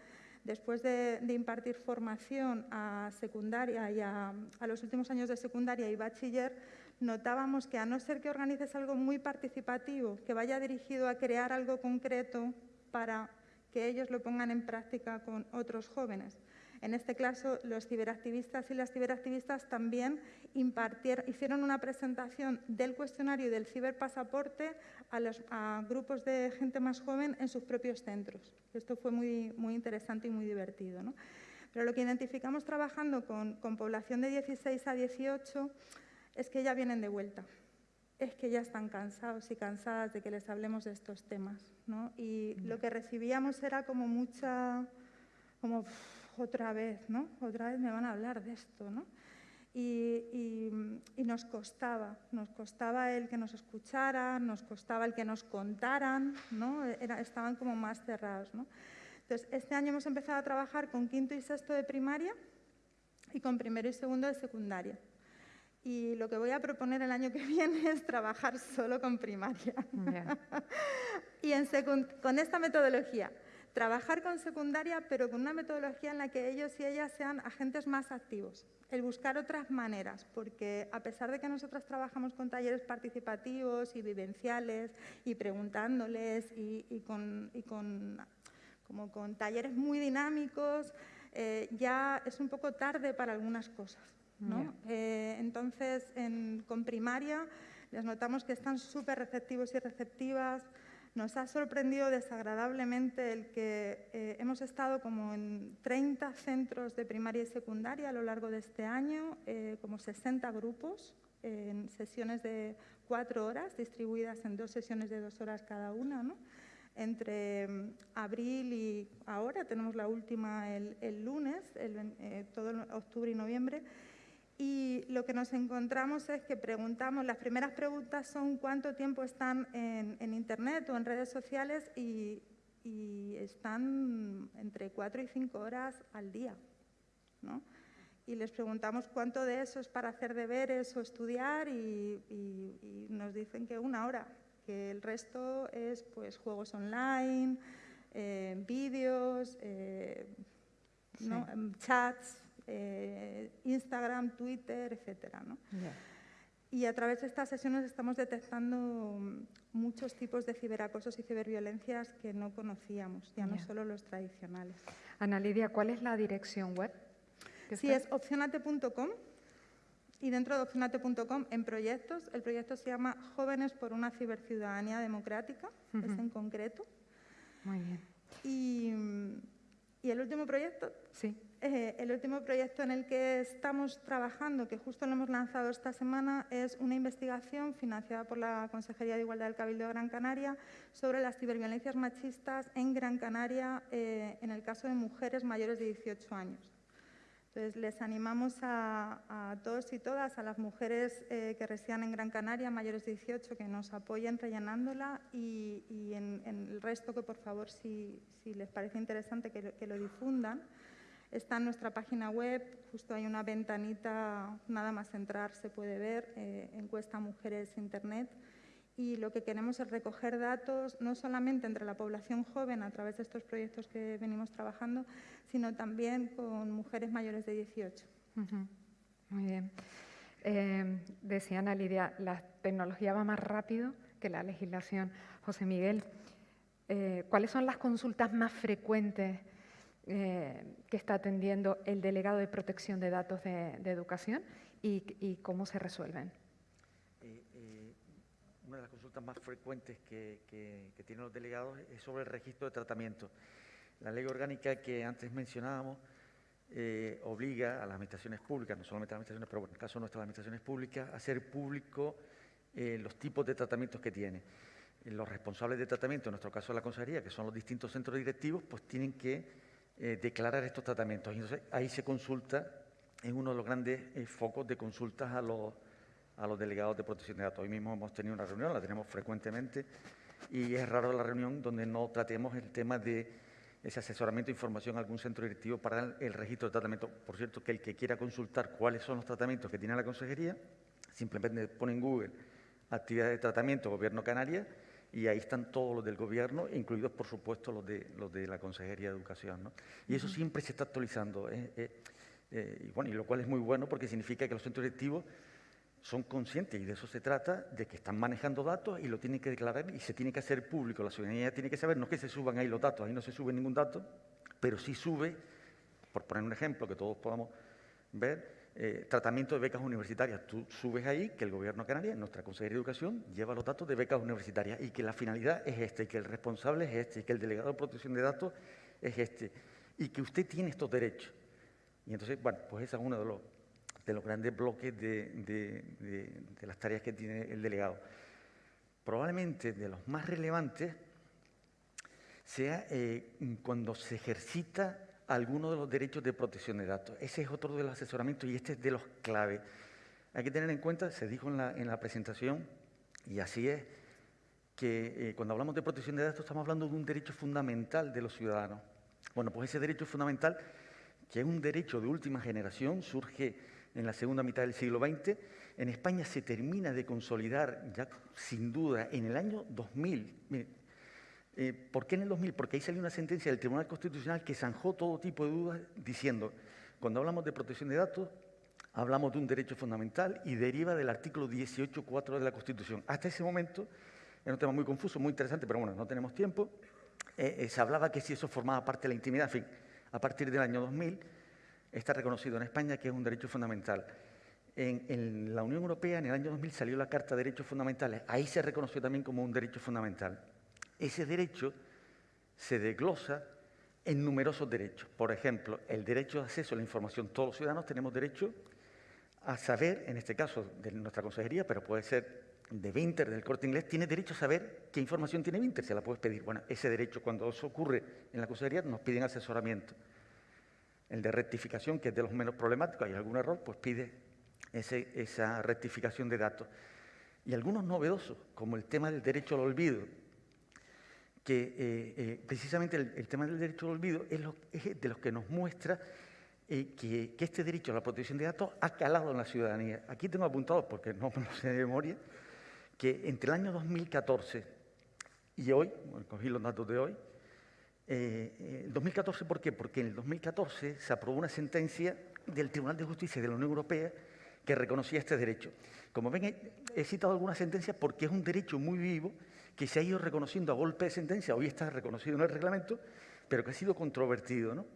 después de, impartir formación a secundaria y a, a los últimos años de secundaria y bachiller, notábamos que a no ser que organices algo muy participativo, que vaya dirigido a crear algo concreto para que ellos lo pongan en práctica con otros jóvenes. En este caso, los ciberactivistas y las ciberactivistas también hicieron una presentación del cuestionario y del ciberpasaporte a, los, grupos de gente más joven en sus propios centros. Esto fue muy, muy interesante y muy divertido. Pero lo que identificamos trabajando con población de 16 a 18 es que ya vienen de vuelta es que ya están cansados y cansadas de que les hablemos de estos temas. ¿no? Y lo que recibíamos era como mucha, como otra vez, ¿no? Otra vez me van a hablar de esto, ¿no? Y, nos costaba, nos costaba el que nos escucharan, nos costaba el que nos contaran, ¿no? estaban como más cerrados. ¿no? Entonces, este año hemos empezado a trabajar con quinto y sexto de primaria y con primero y segundo de secundaria. Y lo que voy a proponer el año que viene es trabajar solo con primaria. y en con esta metodología trabajar con secundaria, pero con una metodología en la que ellos y ellas sean agentes más activos, el buscar otras maneras, porque a pesar de que nosotras trabajamos con talleres participativos y vivenciales y preguntándoles y, con, como con talleres muy dinámicos, eh, ya es un poco tarde para algunas cosas. Eh, entonces, con primaria les notamos que están súper receptivos y receptivas, nos ha sorprendido desagradablemente el que eh, hemos estado como en 30 centros de primaria y secundaria a lo largo de este año, eh, como 60 grupos en sesiones de cuatro horas, distribuidas en dos sesiones de dos horas cada una. Entre mm, abril y ahora, tenemos la última el, lunes, eh, todo octubre y noviembre, y lo que nos encontramos es que preguntamos, las primeras preguntas son cuánto tiempo están en, Internet o en redes sociales y, están entre cuatro y cinco horas al día. ¿no? Y les preguntamos cuánto de eso es para hacer deberes o estudiar y, nos dicen que una hora, que el resto es pues, juegos online, eh, vídeos, eh, chats, eh, Instagram, Twitter, etcétera. Y a través de estas sesiones estamos detectando muchos tipos de ciberacosos y ciberviolencias que no conocíamos, ya no solo los tradicionales. Ana Lidia, ¿cuál es la dirección web? Sí, es opcionate.com y dentro de opcionate.com en proyectos, el proyecto se llama Jóvenes por una ciberciudadanía democrática, es en concreto. Muy bien. Y, y el último proyecto sí. Eh, el último proyecto en el que estamos trabajando, que justo lo hemos lanzado esta semana, es una investigación financiada por la Consejería de Igualdad del Cabildo de Gran Canaria sobre las ciberviolencias machistas en Gran Canaria eh, en el caso de mujeres mayores de 18 años. Entonces, les animamos a, todos y todas, a las mujeres eh, que residen en Gran Canaria, mayores de 18, que nos apoyen rellenándola y, en, el resto que, por favor, si, les parece interesante, que lo difundan. Está en nuestra página web, justo hay una ventanita, nada más entrar se puede ver, eh, encuesta Mujeres Internet. Y lo que queremos es recoger datos no solamente entre la población joven a través de estos proyectos que venimos trabajando, sino también con mujeres mayores de 18. Muy bien. Eh, decía Ana Lidia, la tecnología va más rápido que la legislación. José Miguel, eh, ¿cuáles son las consultas más frecuentes eh, que está atendiendo el delegado de protección de datos de, educación y, cómo se resuelven. Eh, eh, una de las consultas más frecuentes que, tienen los delegados es sobre el registro de tratamiento. La ley orgánica que antes mencionábamos obliga a las administraciones públicas, no solamente a las administraciones, pero en el caso de nuestras administraciones públicas, a hacer público los tipos de tratamientos que tiene. Los responsables de tratamiento, en nuestro caso la consejería, que son los distintos centros directivos, pues tienen que eh, declarar estos tratamientos. entonces ahí se consulta en uno de los grandes eh, focos de consultas a los, a los delegados de protección de datos. Hoy mismo hemos tenido una reunión, la tenemos frecuentemente, y es raro la reunión donde no tratemos el tema de ese asesoramiento de información a algún centro directivo para el, registro de tratamiento. Por cierto, que el que quiera consultar cuáles son los tratamientos que tiene la consejería, simplemente pone en Google actividad de tratamiento Gobierno Canarias y ahí están todos los del gobierno, incluidos por supuesto los de, los de la Consejería de Educación. ¿no? Y eso siempre se está actualizando, ¿eh? Eh, eh, y, bueno, y lo cual es muy bueno porque significa que los centros directivos son conscientes, y de eso se trata, de que están manejando datos y lo tienen que declarar y se tiene que hacer público. La ciudadanía tiene que saber, no es que se suban ahí los datos, ahí no se sube ningún dato, pero sí sube, por poner un ejemplo que todos podamos ver, eh, tratamiento de becas universitarias. Tú subes ahí que el Gobierno canario, nuestra Consejería de Educación, lleva los datos de becas universitarias y que la finalidad es este, y que el responsable es este, y que el delegado de protección de datos es este, y que usted tiene estos derechos. Y entonces, bueno, pues ese es uno de los, de los grandes bloques de, las tareas que tiene el delegado. Probablemente de los más relevantes sea eh, cuando se ejercita algunos de los derechos de protección de datos. Ese es otro de los asesoramientos y este es de los clave. Hay que tener en cuenta, se dijo en la, presentación, y así es, que eh, cuando hablamos de protección de datos estamos hablando de un derecho fundamental de los ciudadanos. Bueno, pues ese derecho fundamental, que es un derecho de última generación, surge en la segunda mitad del siglo XX, en España se termina de consolidar ya sin duda en el año 2000. Eh, ¿Por qué en el 2000? Porque ahí salió una sentencia del Tribunal Constitucional que zanjó todo tipo de dudas diciendo, cuando hablamos de protección de datos, hablamos de un derecho fundamental y deriva del artículo 18.4 de la Constitución. Hasta ese momento, era un tema muy confuso, muy interesante, pero bueno, no tenemos tiempo, eh, eh, se hablaba que si eso formaba parte de la intimidad, en fin, a partir del año 2000 está reconocido en España que es un derecho fundamental. En, en, la Unión Europea, en el año 2000, salió la Carta de Derechos Fundamentales. Ahí se reconoció también como un derecho fundamental ese derecho se desglosa en numerosos derechos. Por ejemplo, el derecho de acceso a la información. Todos los ciudadanos tenemos derecho a saber, en este caso de nuestra consejería, pero puede ser de Vinter, del corte inglés, tiene derecho a saber qué información tiene Vinter, se la puedes pedir. Bueno, ese derecho, cuando eso ocurre en la consejería, nos piden asesoramiento. El de rectificación, que es de los menos problemáticos, hay algún error, pues pide esa rectificación de datos. Y algunos novedosos, como el tema del derecho al olvido, que eh, eh, precisamente el, tema del derecho al olvido es, lo, de los que nos muestra eh, que, este derecho a la protección de datos ha calado en la ciudadanía. Aquí tengo apuntado, porque no me lo sé de memoria, que entre el año 2014 y hoy, cogí los datos de hoy, eh, 2014, ¿por qué? Porque en el 2014 se aprobó una sentencia del Tribunal de Justicia de la Unión Europea que reconocía este derecho. Como ven, he citado algunas sentencias porque es un derecho muy vivo que se ha ido reconociendo a golpe de sentencia, hoy está reconocido en el reglamento, pero que ha sido controvertido. ¿no?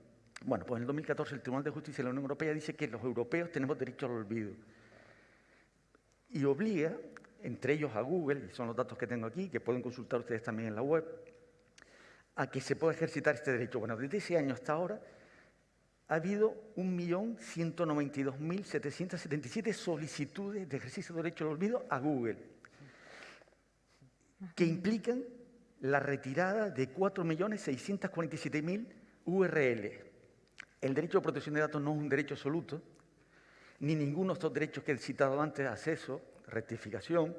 Bueno, pues en el 2014 el Tribunal de Justicia de la Unión Europea dice que los europeos tenemos derecho al olvido y obliga, entre ellos a Google, y son los datos que tengo aquí, que pueden consultar ustedes también en la web, a que se pueda ejercitar este derecho. Bueno, desde ese año hasta ahora ha habido 1.192.777 solicitudes de ejercicio de derecho al olvido a Google que implican la retirada de 4.647.000 URL. El derecho a protección de datos no es un derecho absoluto, ni ninguno de estos derechos que he citado antes, acceso, rectificación,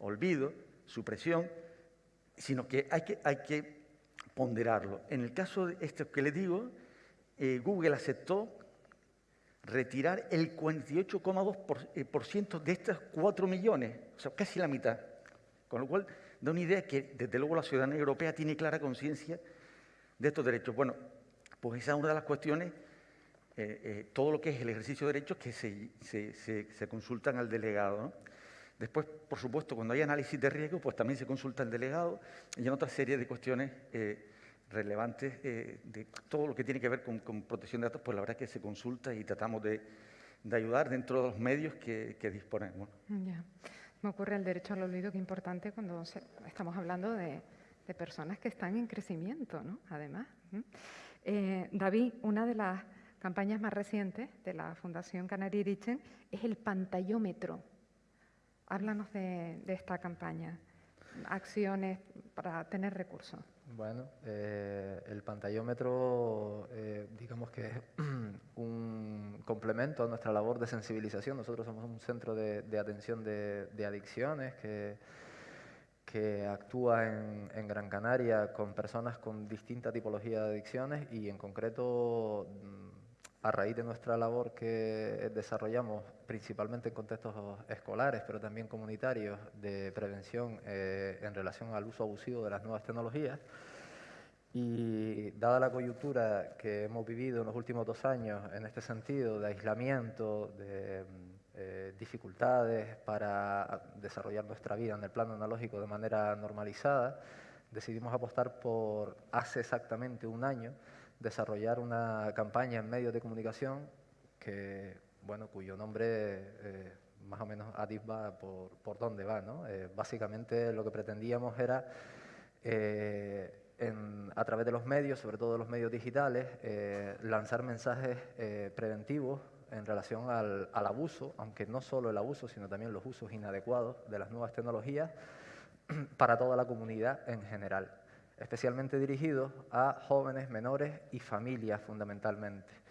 olvido, supresión, sino que hay que, ponderarlo. En el caso de esto que le digo, eh, Google aceptó retirar el 48,2% de estos 4 millones, o sea, casi la mitad. Con lo cual, da una idea que desde luego la ciudadanía europea tiene clara conciencia de estos derechos. Bueno, pues esa es una de las cuestiones, eh, eh, todo lo que es el ejercicio de derechos que se, se, consultan al delegado. Después, por supuesto, cuando hay análisis de riesgo, pues también se consulta al delegado y en otra serie de cuestiones eh, relevantes de todo lo que tiene que ver con, protección de datos, pues la verdad es que se consulta y tratamos de, ayudar dentro de los medios que, disponemos. Me ocurre el derecho al olvido, que importante cuando estamos hablando de, personas que están en crecimiento, ¿no? Además. Eh, David, una de las campañas más recientes de la Fundación Canary Richen es el pantallómetro. Háblanos de esta campaña, acciones para tener recursos. Bueno, eh, el pantallómetro, eh, digamos que es un complemento a nuestra labor de sensibilización. Nosotros somos un centro de, atención de, adicciones que, que actúa en, en, Gran Canaria con personas con distinta tipología de adicciones y en concreto a raíz de nuestra labor que desarrollamos principalmente en contextos escolares, pero también comunitarios, de prevención eh, en relación al uso abusivo de las nuevas tecnologías. Y dada la coyuntura que hemos vivido en los últimos dos años en este sentido de aislamiento, de eh, dificultades para desarrollar nuestra vida en el plano analógico de manera normalizada, decidimos apostar por, hace exactamente un año, desarrollar una campaña en medios de comunicación que, bueno, cuyo nombre eh, más o menos atisba por, por dónde va. ¿no? Eh, básicamente lo que pretendíamos era, a través de los medios, sobre todo los medios digitales, lanzar mensajes preventivos en relación al, abuso, aunque no solo el abuso, sino también los usos inadecuados de las nuevas tecnologías para toda la comunidad en general, especialmente dirigidos a jóvenes, menores y familias fundamentalmente.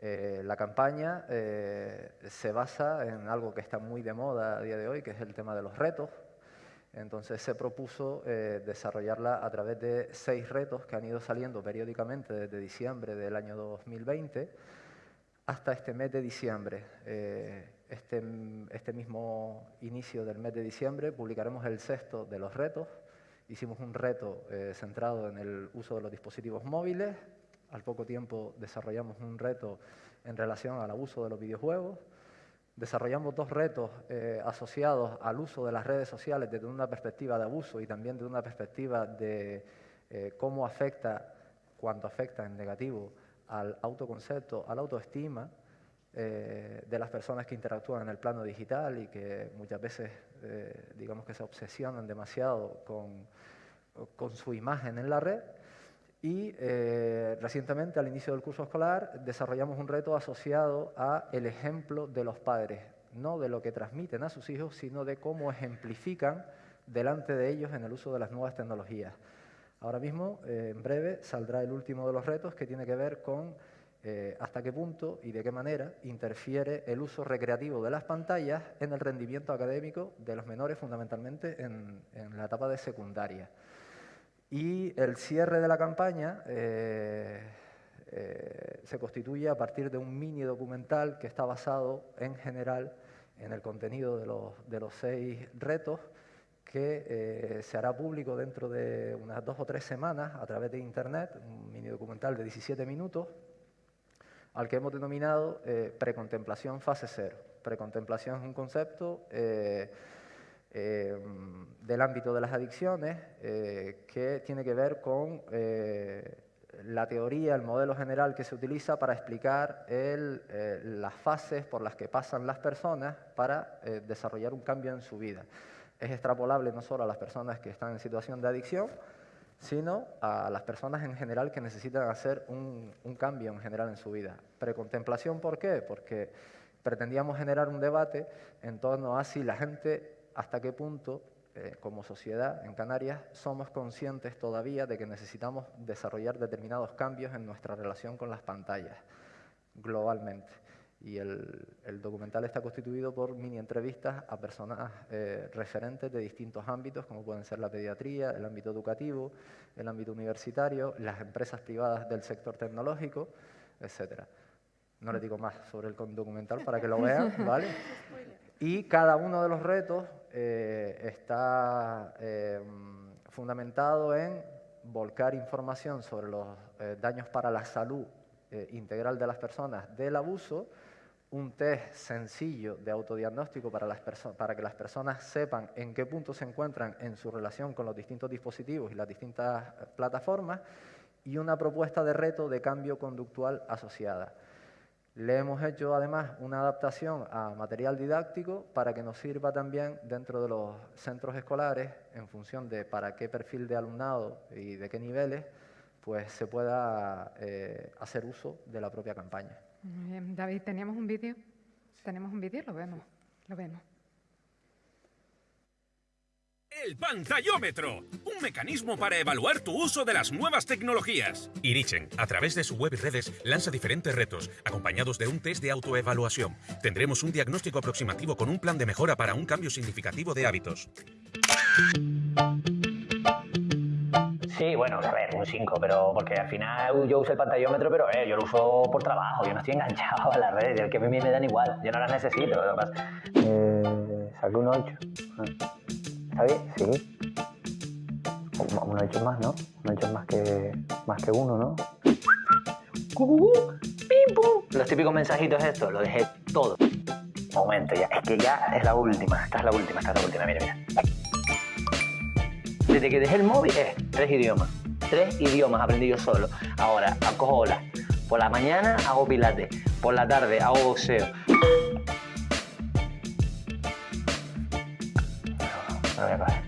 Eh, la campaña eh, se basa en algo que está muy de moda a día de hoy, que es el tema de los retos. Entonces se propuso eh, desarrollarla a través de seis retos que han ido saliendo periódicamente desde diciembre del año 2020 hasta este mes de diciembre. Este, este, mismo inicio del mes de diciembre publicaremos el sexto de los retos. Hicimos un reto centrado en el uso de los dispositivos móviles. Al poco tiempo desarrollamos un reto en relación al abuso de los videojuegos. Desarrollamos dos retos eh, asociados al uso de las redes sociales desde una perspectiva de abuso y también desde una perspectiva de cómo afecta, cuánto afecta en negativo al autoconcepto, a la autoestima eh, de las personas que interactúan en el plano digital y que muchas veces, eh, digamos que se obsesionan demasiado con, con, su imagen en la red. Y eh, recientemente, al inicio del curso escolar, desarrollamos un reto asociado a el ejemplo de los padres, no de lo que transmiten a sus hijos, sino de cómo ejemplifican delante de ellos en el uso de las nuevas tecnologías. Ahora mismo, eh, en breve, saldrá el último de los retos que tiene que ver con eh, hasta qué punto y de qué manera interfiere el uso recreativo de las pantallas en el rendimiento académico de los menores, fundamentalmente en, la etapa de secundaria. Y el cierre de la campaña eh, se constituye a partir de un mini documental que está basado en general en el contenido de los, de los seis retos que eh, se hará público dentro de unas dos o tres semanas a través de Internet, un mini documental de 17 minutos, al que hemos denominado eh, precontemplación fase cero. Precontemplación es un concepto eh, del ámbito de las adicciones que tiene que ver con la teoría, el modelo general que se utiliza para explicar las fases por las que pasan las personas para desarrollar un cambio en su vida es extrapolable no solo a las personas que están en situación de adicción, sino a las personas en general que necesitan hacer un, cambio en general en su vida. Precontemplación, ¿por qué? Porque pretendíamos generar un debate en torno a si la gente, hasta qué punto, eh, como sociedad en Canarias, somos conscientes todavía de que necesitamos desarrollar determinados cambios en nuestra relación con las pantallas globalmente y el, documental está constituido por mini entrevistas a personas eh, referentes de distintos ámbitos, como pueden ser la pediatría, el ámbito educativo, el ámbito universitario, las empresas privadas del sector tecnológico, etc. No les digo más sobre el documental para que lo vean, ¿vale? Y cada uno de los retos eh, está eh, fundamentado en volcar información sobre los daños para la salud integral de las personas del abuso, un test sencillo de autodiagnóstico para, las para que las personas sepan en qué punto se encuentran en su relación con los distintos dispositivos y las distintas eh, plataformas y una propuesta de reto de cambio conductual asociada. Le hemos hecho además una adaptación a material didáctico para que nos sirva también dentro de los centros escolares en función de para qué perfil de alumnado y de qué niveles pues se pueda eh, hacer uso de la propia campaña. Muy bien. David, ¿teníamos un vídeo? ¿Tenemos un vídeo? Lo vemos, lo vemos. El pantallómetro, un mecanismo para evaluar tu uso de las nuevas tecnologías. Irichen, a través de su web y redes, lanza diferentes retos, acompañados de un test de autoevaluación. Tendremos un diagnóstico aproximativo con un plan de mejora para un cambio significativo de hábitos. Sí, bueno, a ver, un 5, pero porque al final yo uso el pantallómetro, pero eh, yo lo uso por trabajo, yo no estoy enganchado a las redes, el que a mí me dan igual, yo no las necesito. Eh, saqué un 8. ¿Está bien? Sí. Un 8 más, ¿no? Un 8 más que, más que uno, ¿no? Los típicos mensajitos estos, lo dejé todo. Momento, ya. Es que ya es la última. Esta es la última, esta es la última. Mira, mira. Desde que dejé el móvil, es tres idiomas. Tres idiomas aprendí yo solo. Ahora, acojo olas. Por la mañana hago pilates. Por la tarde hago boxeo. Voy a coger.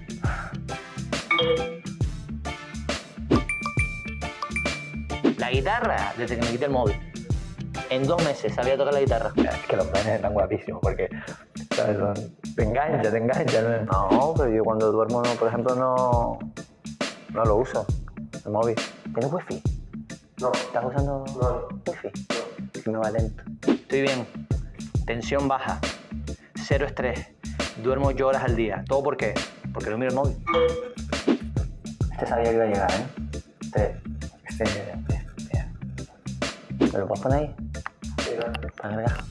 La guitarra, desde que me quité el móvil. En dos meses sabía tocar la guitarra. Es que los penes están guapísimos porque te engancha, te engancha. ¿no? No, pero yo cuando duermo, no, por ejemplo, no, no lo uso, el móvil. ¿Tienes wifi? No. ¿Estás usando wifi? Es que me va lento. Estoy bien. Tensión baja. Cero estrés. Duermo ocho horas al día. ¿Todo por qué? Porque no miro el móvil. Este sabía que iba a llegar, ¿eh? Este... Este... este, este. ¿Me lo puedes poner ahí? Para cargar.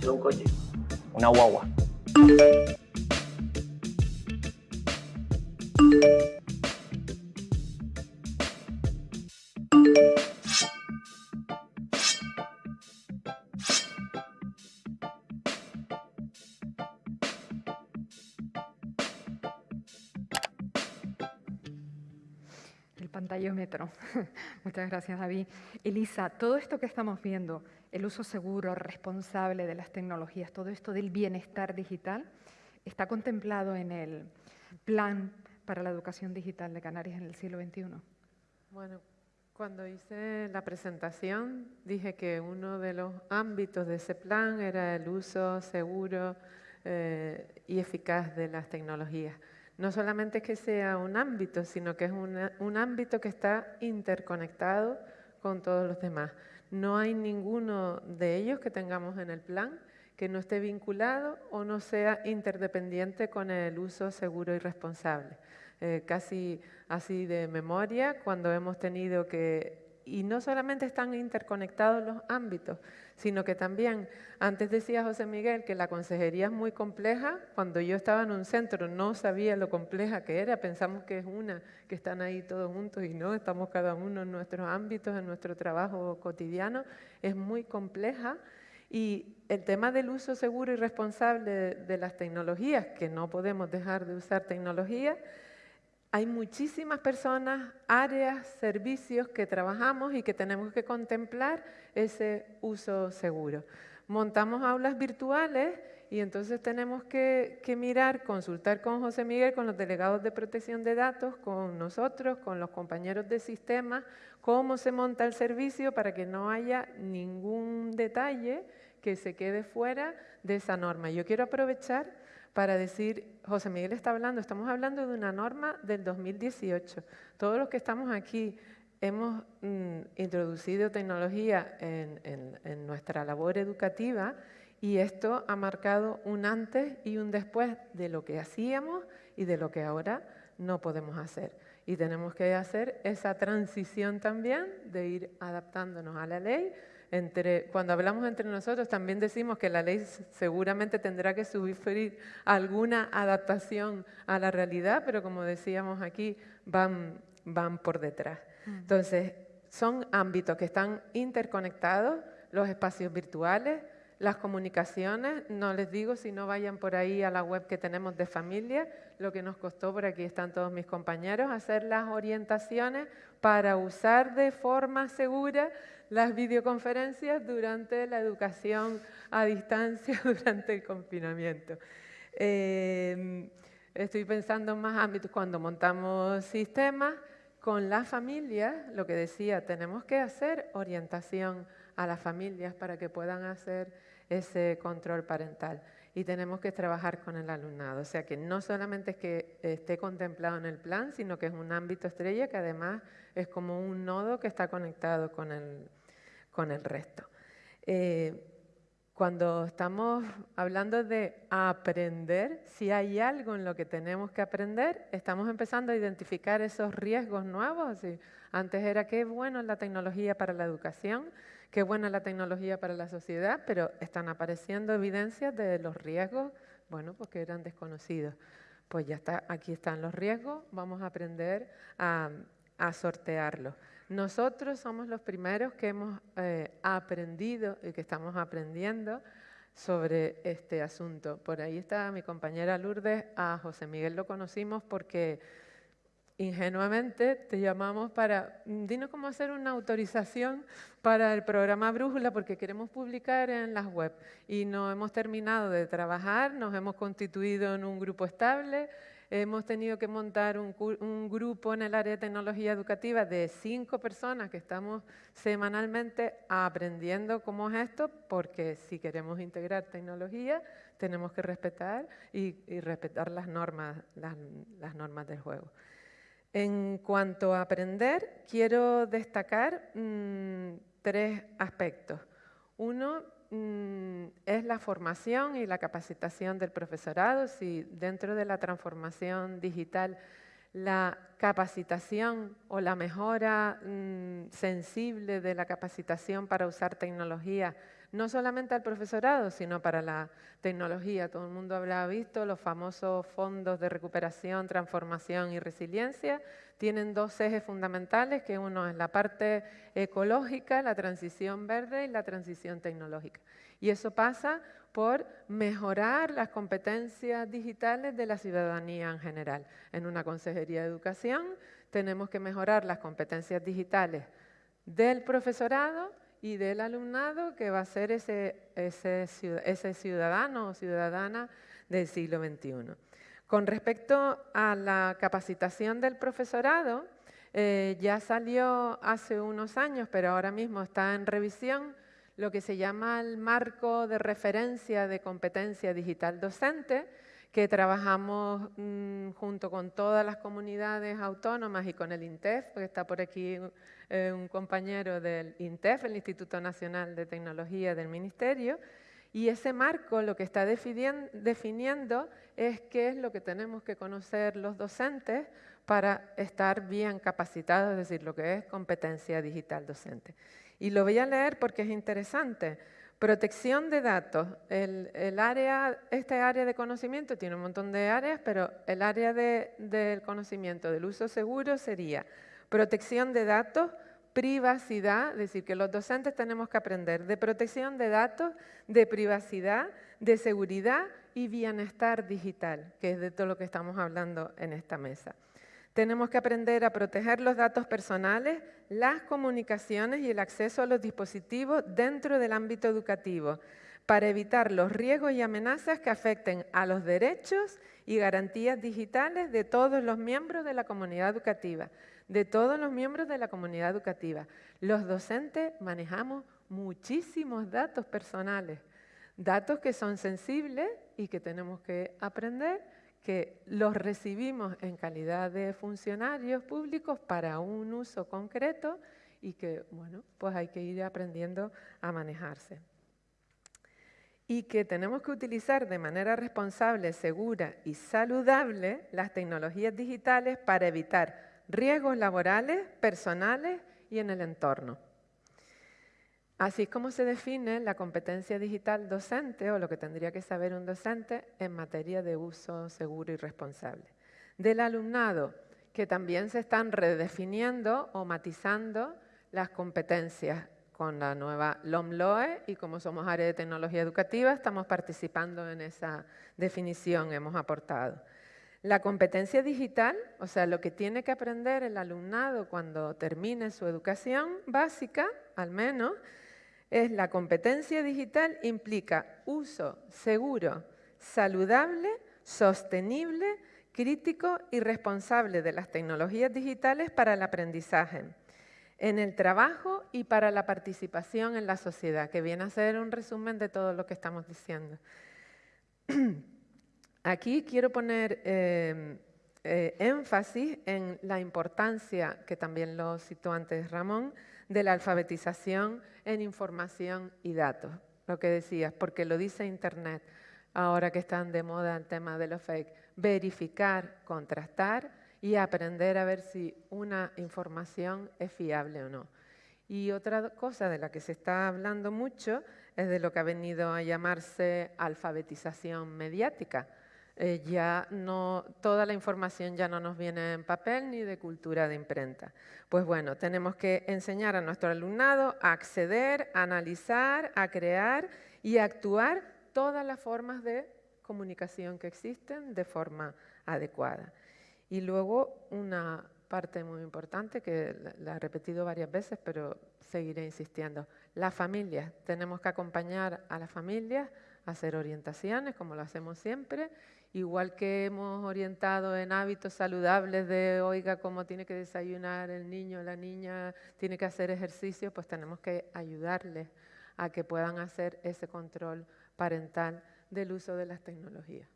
¿Es un coche? Una guagua. Muchas gracias, David. Elisa, todo esto que estamos viendo, el uso seguro, responsable de las tecnologías, todo esto del bienestar digital, está contemplado en el plan para la educación digital de Canarias en el siglo XXI. Bueno, cuando hice la presentación dije que uno de los ámbitos de ese plan era el uso seguro eh, y eficaz de las tecnologías. No solamente que sea un ámbito, sino que es un ámbito que está interconectado con todos los demás. No hay ninguno de ellos que tengamos en el plan que no esté vinculado o no sea interdependiente con el uso seguro y responsable. Eh, casi así de memoria, cuando hemos tenido que... Y no solamente están interconectados los ámbitos, sino que también, antes decía José Miguel que la consejería es muy compleja, cuando yo estaba en un centro no sabía lo compleja que era, pensamos que es una, que están ahí todos juntos y no, estamos cada uno en nuestros ámbitos, en nuestro trabajo cotidiano, es muy compleja. Y el tema del uso seguro y responsable de, de las tecnologías, que no podemos dejar de usar tecnologías, hay muchísimas personas, áreas, servicios que trabajamos y que tenemos que contemplar ese uso seguro. Montamos aulas virtuales y entonces tenemos que, mirar, consultar con José Miguel, con los delegados de protección de datos, con nosotros, con los compañeros de sistemas, cómo se monta el servicio para que no haya ningún detalle que se quede fuera de esa norma. Yo quiero aprovechar para decir, José Miguel está hablando, estamos hablando de una norma del 2018. Todos los que estamos aquí hemos mm, introducido tecnología en, nuestra labor educativa y esto ha marcado un antes y un después de lo que hacíamos y de lo que ahora no podemos hacer. Y tenemos que hacer esa transición también de ir adaptándonos a la ley, entre, cuando hablamos entre nosotros también decimos que la ley seguramente tendrá que sufrir alguna adaptación a la realidad, pero como decíamos aquí, van, van por detrás. Entonces, son ámbitos que están interconectados, los espacios virtuales, las comunicaciones, no les digo si no vayan por ahí a la web que tenemos de familia, lo que nos costó, por aquí están todos mis compañeros, hacer las orientaciones para usar de forma segura las videoconferencias durante la educación a distancia durante el confinamiento. Eh, estoy pensando en más ámbitos cuando montamos sistemas con las familias, lo que decía, tenemos que hacer orientación a las familias para que puedan hacer ese control parental y tenemos que trabajar con el alumnado. O sea que no solamente es que esté contemplado en el plan, sino que es un ámbito estrella que además es como un nodo que está conectado con el, con el resto. Eh, cuando estamos hablando de aprender, si hay algo en lo que tenemos que aprender, estamos empezando a identificar esos riesgos nuevos. Antes era qué bueno la tecnología para la educación, qué buena la tecnología para la sociedad, pero están apareciendo evidencias de los riesgos, bueno, pues que eran desconocidos. Pues ya está, aquí están los riesgos, vamos a aprender a, a sortearlos. Nosotros somos los primeros que hemos eh, aprendido y que estamos aprendiendo sobre este asunto. Por ahí está mi compañera Lourdes, a José Miguel lo conocimos porque ingenuamente te llamamos para, mm, dinos cómo hacer una autorización para el programa Brújula porque queremos publicar en las web y no hemos terminado de trabajar, nos hemos constituido en un grupo estable, hemos tenido que montar un, un, grupo en el área de tecnología educativa de cinco personas que estamos semanalmente aprendiendo cómo es esto, porque si queremos integrar tecnología tenemos que respetar y, y respetar las normas, las, las normas del juego. En cuanto a aprender, quiero destacar mmm, tres aspectos. Uno mmm, es la formación y la capacitación del profesorado. Si dentro de la transformación digital la capacitación o la mejora mmm, sensible de la capacitación para usar tecnología no solamente al profesorado, sino para la tecnología. Todo el mundo habrá visto los famosos fondos de recuperación, transformación y resiliencia. Tienen dos ejes fundamentales, que uno es la parte ecológica, la transición verde y la transición tecnológica. Y eso pasa por mejorar las competencias digitales de la ciudadanía en general. En una consejería de educación tenemos que mejorar las competencias digitales del profesorado y del alumnado que va a ser ese, ese, ciudadano o ciudadana del siglo XXI. Con respecto a la capacitación del profesorado, eh, ya salió hace unos años, pero ahora mismo está en revisión, lo que se llama el marco de referencia de competencia digital docente, que trabajamos mmm, junto con todas las comunidades autónomas y con el INTEF, porque está por aquí eh, un compañero del INTEF, el Instituto Nacional de Tecnología del Ministerio, y ese marco lo que está definiendo es qué es lo que tenemos que conocer los docentes para estar bien capacitados, es decir, lo que es competencia digital docente. Y lo voy a leer porque es interesante. Protección de datos. El, área, este área de conocimiento tiene un montón de áreas, pero el área de, del conocimiento del uso seguro sería protección de datos, privacidad, es decir, que los docentes tenemos que aprender de protección de datos, de privacidad, de seguridad y bienestar digital, que es de todo lo que estamos hablando en esta mesa. Tenemos que aprender a proteger los datos personales, las comunicaciones y el acceso a los dispositivos dentro del ámbito educativo para evitar los riesgos y amenazas que afecten a los derechos y garantías digitales de todos los miembros de la comunidad educativa, de todos los miembros de la comunidad educativa. Los docentes manejamos muchísimos datos personales, datos que son sensibles y que tenemos que aprender que los recibimos en calidad de funcionarios públicos para un uso concreto y que, bueno, pues hay que ir aprendiendo a manejarse. Y que tenemos que utilizar de manera responsable, segura y saludable las tecnologías digitales para evitar riesgos laborales, personales y en el entorno. Así es como se define la competencia digital docente o lo que tendría que saber un docente en materia de uso seguro y responsable. Del alumnado, que también se están redefiniendo o matizando las competencias con la nueva LOMLOE y como somos área de tecnología educativa estamos participando en esa definición, hemos aportado. La competencia digital, o sea, lo que tiene que aprender el alumnado cuando termine su educación básica, al menos, es la competencia digital implica uso seguro, saludable, sostenible, crítico y responsable de las tecnologías digitales para el aprendizaje, en el trabajo y para la participación en la sociedad, que viene a ser un resumen de todo lo que estamos diciendo. Aquí quiero poner eh, eh, énfasis en la importancia, que también lo citó antes Ramón, de la alfabetización en información y datos. Lo que decías, porque lo dice Internet, ahora que están de moda el tema de los fake, verificar, contrastar y aprender a ver si una información es fiable o no. Y otra cosa de la que se está hablando mucho es de lo que ha venido a llamarse alfabetización mediática, eh, ya no, toda la información ya no nos viene en papel ni de cultura de imprenta. Pues bueno, tenemos que enseñar a nuestro alumnado a acceder, a analizar, a crear y a actuar todas las formas de comunicación que existen de forma adecuada. Y luego una parte muy importante que la he repetido varias veces, pero seguiré insistiendo. Las familias, tenemos que acompañar a las familias hacer orientaciones, como lo hacemos siempre, igual que hemos orientado en hábitos saludables de, oiga, cómo tiene que desayunar el niño, la niña, tiene que hacer ejercicio, pues tenemos que ayudarles a que puedan hacer ese control parental del uso de las tecnologías.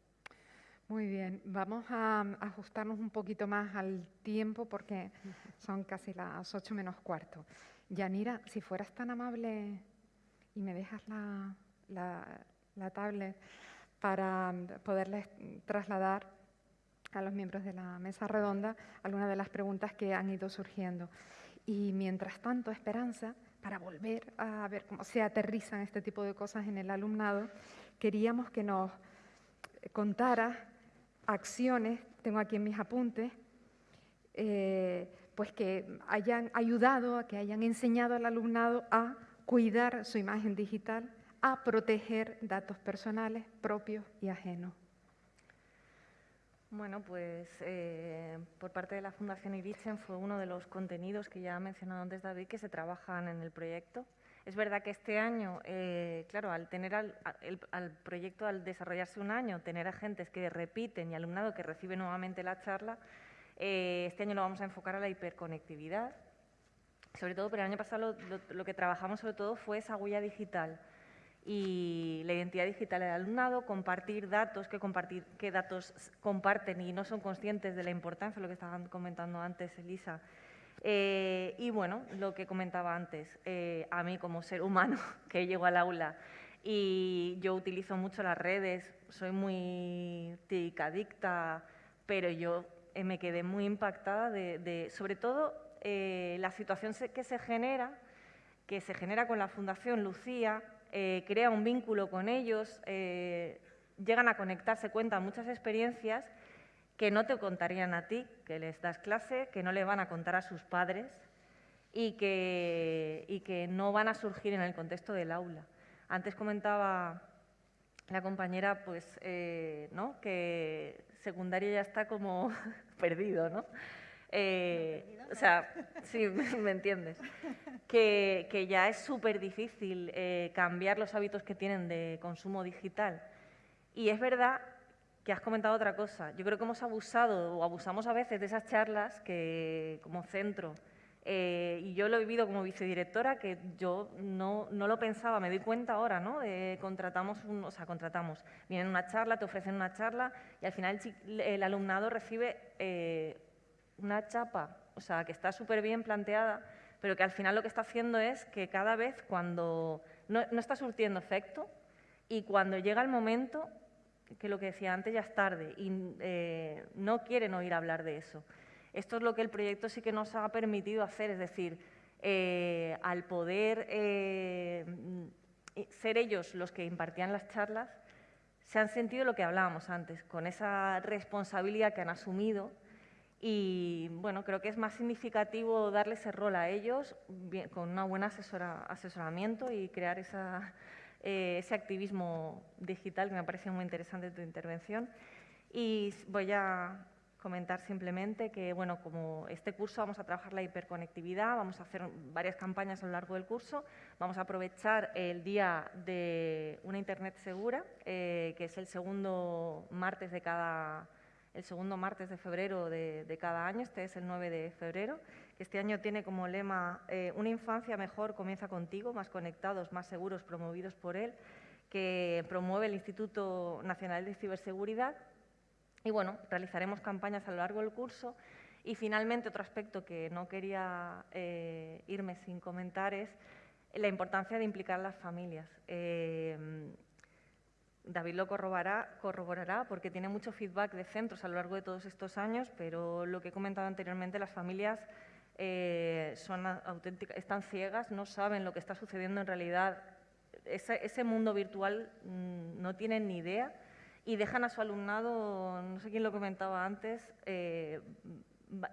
Muy bien, vamos a ajustarnos un poquito más al tiempo porque son casi las ocho menos cuarto. Yanira, si fueras tan amable y me dejas la, la, tablet para poderles trasladar a los miembros de la mesa redonda algunas de las preguntas que han ido surgiendo. Y mientras tanto, Esperanza, para volver a ver cómo se aterrizan este tipo de cosas en el alumnado, queríamos que nos contara acciones, tengo aquí en mis apuntes, eh, pues que hayan ayudado, que hayan enseñado al alumnado a cuidar su imagen digital, a proteger datos personales propios y ajenos. Bueno, pues eh, por parte de la Fundación Irichen fue uno de los contenidos que ya ha mencionado antes David que se trabajan en el proyecto. Es verdad que este año, eh, claro, al tener al, proyecto, al desarrollarse un año, tener agentes que repiten y alumnado que recibe nuevamente la charla, eh, este año lo vamos a enfocar a la hiperconectividad. Sobre todo, pero el año pasado lo, que trabajamos sobre todo fue esa huella digital y la identidad digital del alumnado, compartir datos, que compartir, qué datos comparten y no son conscientes de la importancia, lo que estaban comentando antes Elisa, eh, y bueno, lo que comentaba antes, eh, a mí como ser humano que llego al aula y yo utilizo mucho las redes, soy muy ticadicta, pero yo eh, me quedé muy impactada de, sobre todo, la situación que se genera, que se genera con la Fundación Lucía, crea un vínculo con ellos, llegan a conectarse, cuentan muchas experiencias que no te contarían a ti, que les das clase, que no le van a contar a sus padres y que, no van a surgir en el contexto del aula. Antes comentaba la compañera pues, eh, ¿no? que secundario ya está como perdido, ¿no? Eh, o sea, sí, me entiendes. Que, que ya es súper difícil eh, cambiar los hábitos que tienen de consumo digital. Y es verdad que has comentado otra cosa. Yo creo que hemos abusado o abusamos a veces de esas charlas que como centro, eh, y yo lo he vivido como vicedirectora, que yo no, no lo pensaba, me doy cuenta ahora, ¿no? contratamos, un, o sea, contratamos, vienen una charla, te ofrecen una charla y al final el, alumnado recibe eh, una chapa, o sea, que está súper bien planteada, pero que al final lo que está haciendo es que cada vez cuando no, no está surtiendo efecto y cuando llega el momento que lo que decía antes ya es tarde y eh, no quieren oír hablar de eso. Esto es lo que el proyecto sí que nos ha permitido hacer, es decir, eh, al poder eh, ser ellos los que impartían las charlas, se han sentido lo que hablábamos antes, con esa responsabilidad que han asumido y bueno, creo que es más significativo darle ese rol a ellos con un buen asesoramiento y crear esa eh, ese activismo digital que me parece muy interesante tu intervención. Y voy a comentar simplemente que, bueno, como este curso vamos a trabajar la hiperconectividad, vamos a hacer varias campañas a lo largo del curso, vamos a aprovechar el día de una Internet segura, eh, que es el segundo martes de cada el segundo martes de febrero de, de, cada año, este es el 9 de febrero, que este año tiene como lema eh, Una infancia mejor comienza contigo, más conectados, más seguros, promovidos por él, que promueve el Instituto Nacional de Ciberseguridad. Y bueno, realizaremos campañas a lo largo del curso. Y finalmente, otro aspecto que no quería eh, irme sin comentar es la importancia de implicar a las familias. Eh, David lo corroborará, corroborará porque tiene mucho feedback de centros a lo largo de todos estos años, pero lo que he comentado anteriormente, las familias eh, son auténticas, están ciegas, no saben lo que está sucediendo en realidad. Ese, mundo virtual mm, no tienen ni idea y dejan a su alumnado, no sé quién lo comentaba antes, eh,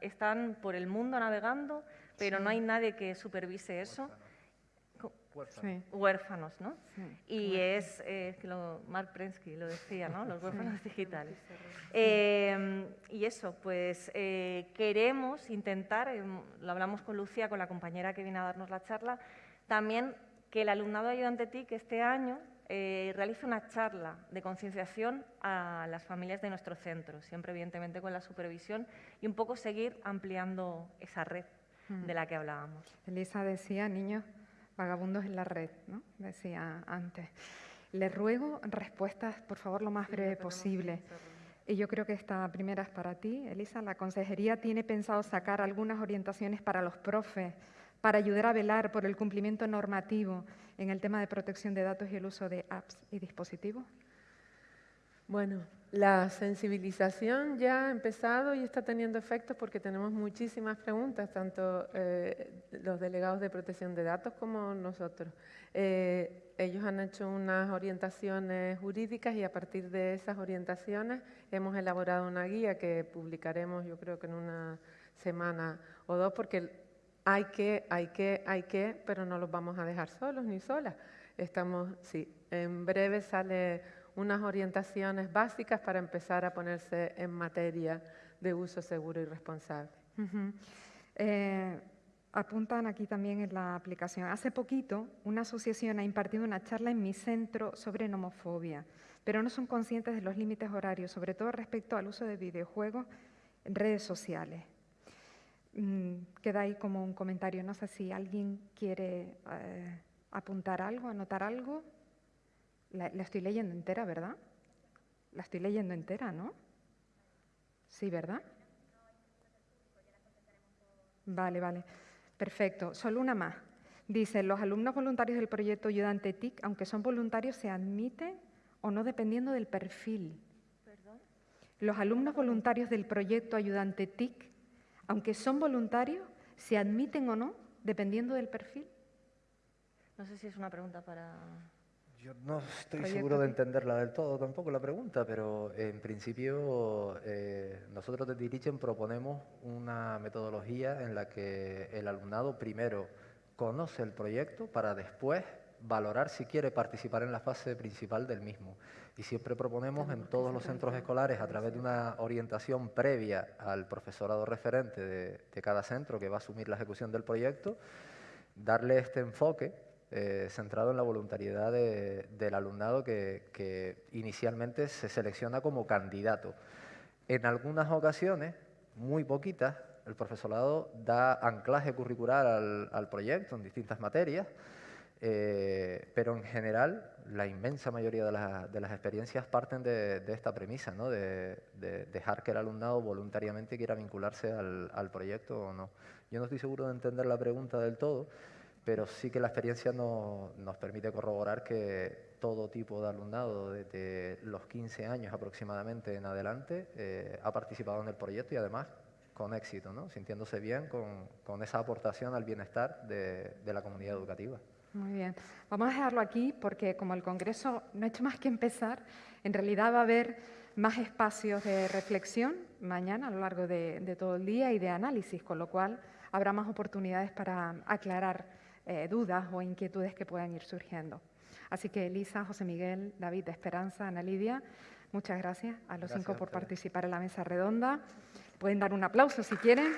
están por el mundo navegando, pero no hay nadie que supervise eso. Huérfanos. Huérfanos, ¿no? Y es, eh, lo, Mark Prensky lo decía, ¿no? Los huérfanos digitales. Eh, y eso, pues eh, queremos intentar, em, lo hablamos con Lucía, con la compañera que viene a darnos la charla, también que el alumnado ayudante TIC este año realice una charla de concienciación a las familias de nuestro centro, siempre evidentemente con la supervisión y un poco seguir ampliando esa red de la que hablábamos. Elisa decía, niños, vagabundos en la red, ¿no? decía antes. Les ruego respuestas, por favor, lo más breve posible. Y yo creo que esta primera es para ti, Elisa. La consejería tiene pensado sacar algunas orientaciones para los profes, para ayudar a velar por el cumplimiento normativo en el tema de protección de datos y el uso de apps y dispositivos. Bueno, la sensibilización ya ha empezado y está teniendo efectos porque tenemos muchísimas preguntas, tanto eh, los delegados de protección de datos como nosotros. Eh, ellos han hecho unas orientaciones jurídicas y a partir de esas orientaciones hemos elaborado una guía que publicaremos yo creo que en una semana o dos porque hay que, hay que, hay que, pero no los vamos a dejar solos ni solas. Estamos, sí, en breve sale unas orientaciones básicas para empezar a ponerse en materia de uso seguro y responsable. Eh, apuntan aquí también en la aplicación. Hace poquito, una asociación ha impartido una charla en mi centro sobre nomofobia, pero no son conscientes de los límites horarios, sobre todo respecto al uso de videojuegos en redes sociales. Mm, queda ahí como un comentario. No sé si alguien quiere eh, apuntar algo, anotar algo. La, estoy leyendo entera, ¿verdad? La estoy leyendo entera, ¿no? Sí, ¿verdad? Vale, vale. Perfecto. Solo una más. Dice, los alumnos voluntarios del proyecto Ayudante TIC, aunque son voluntarios, se admiten o no dependiendo del perfil. ¿Perdón? Los alumnos voluntarios del proyecto Ayudante TIC, aunque son voluntarios, se admiten o no dependiendo del perfil. No sé si es una pregunta para... Yo no estoy seguro de entenderla del todo tampoco la pregunta, pero en principio eh, nosotros de Dirigen proponemos una metodología en la que el alumnado primero conoce el proyecto para después valorar si quiere participar en la fase principal del mismo. Y siempre proponemos en todos los centros escolares, a través de una orientación previa al profesorado referente de, de cada centro que va a asumir la ejecución del proyecto, darle este enfoque eh, centrado en la voluntariedad del alumnado que, inicialmente se selecciona como candidato. En algunas ocasiones, muy poquitas, el profesorado da anclaje curricular al, proyecto en distintas materias, eh, pero en general la inmensa mayoría de, las experiencias parten de, esta premisa, ¿no? de, dejar que el alumnado voluntariamente quiera vincularse al, al proyecto o no. Yo no estoy seguro de entender la pregunta del todo, pero sí que la experiencia nos permite corroborar que todo tipo de alumnado, desde los 15 años aproximadamente en adelante, eh, ha participado en el proyecto y además con éxito, ¿no? sintiéndose bien con, esa aportación al bienestar de, de, la comunidad educativa. Muy bien. Vamos a dejarlo aquí porque como el Congreso no ha hecho más que empezar, en realidad va a haber más espacios de reflexión mañana a lo largo de, de todo el día y de análisis, con lo cual habrá más oportunidades para aclarar eh, dudas o inquietudes que puedan ir surgiendo. Así que Elisa, José Miguel, David, Esperanza, Ana Lidia, muchas gracias a los cinco por participar en la mesa redonda. Pueden dar un aplauso si quieren.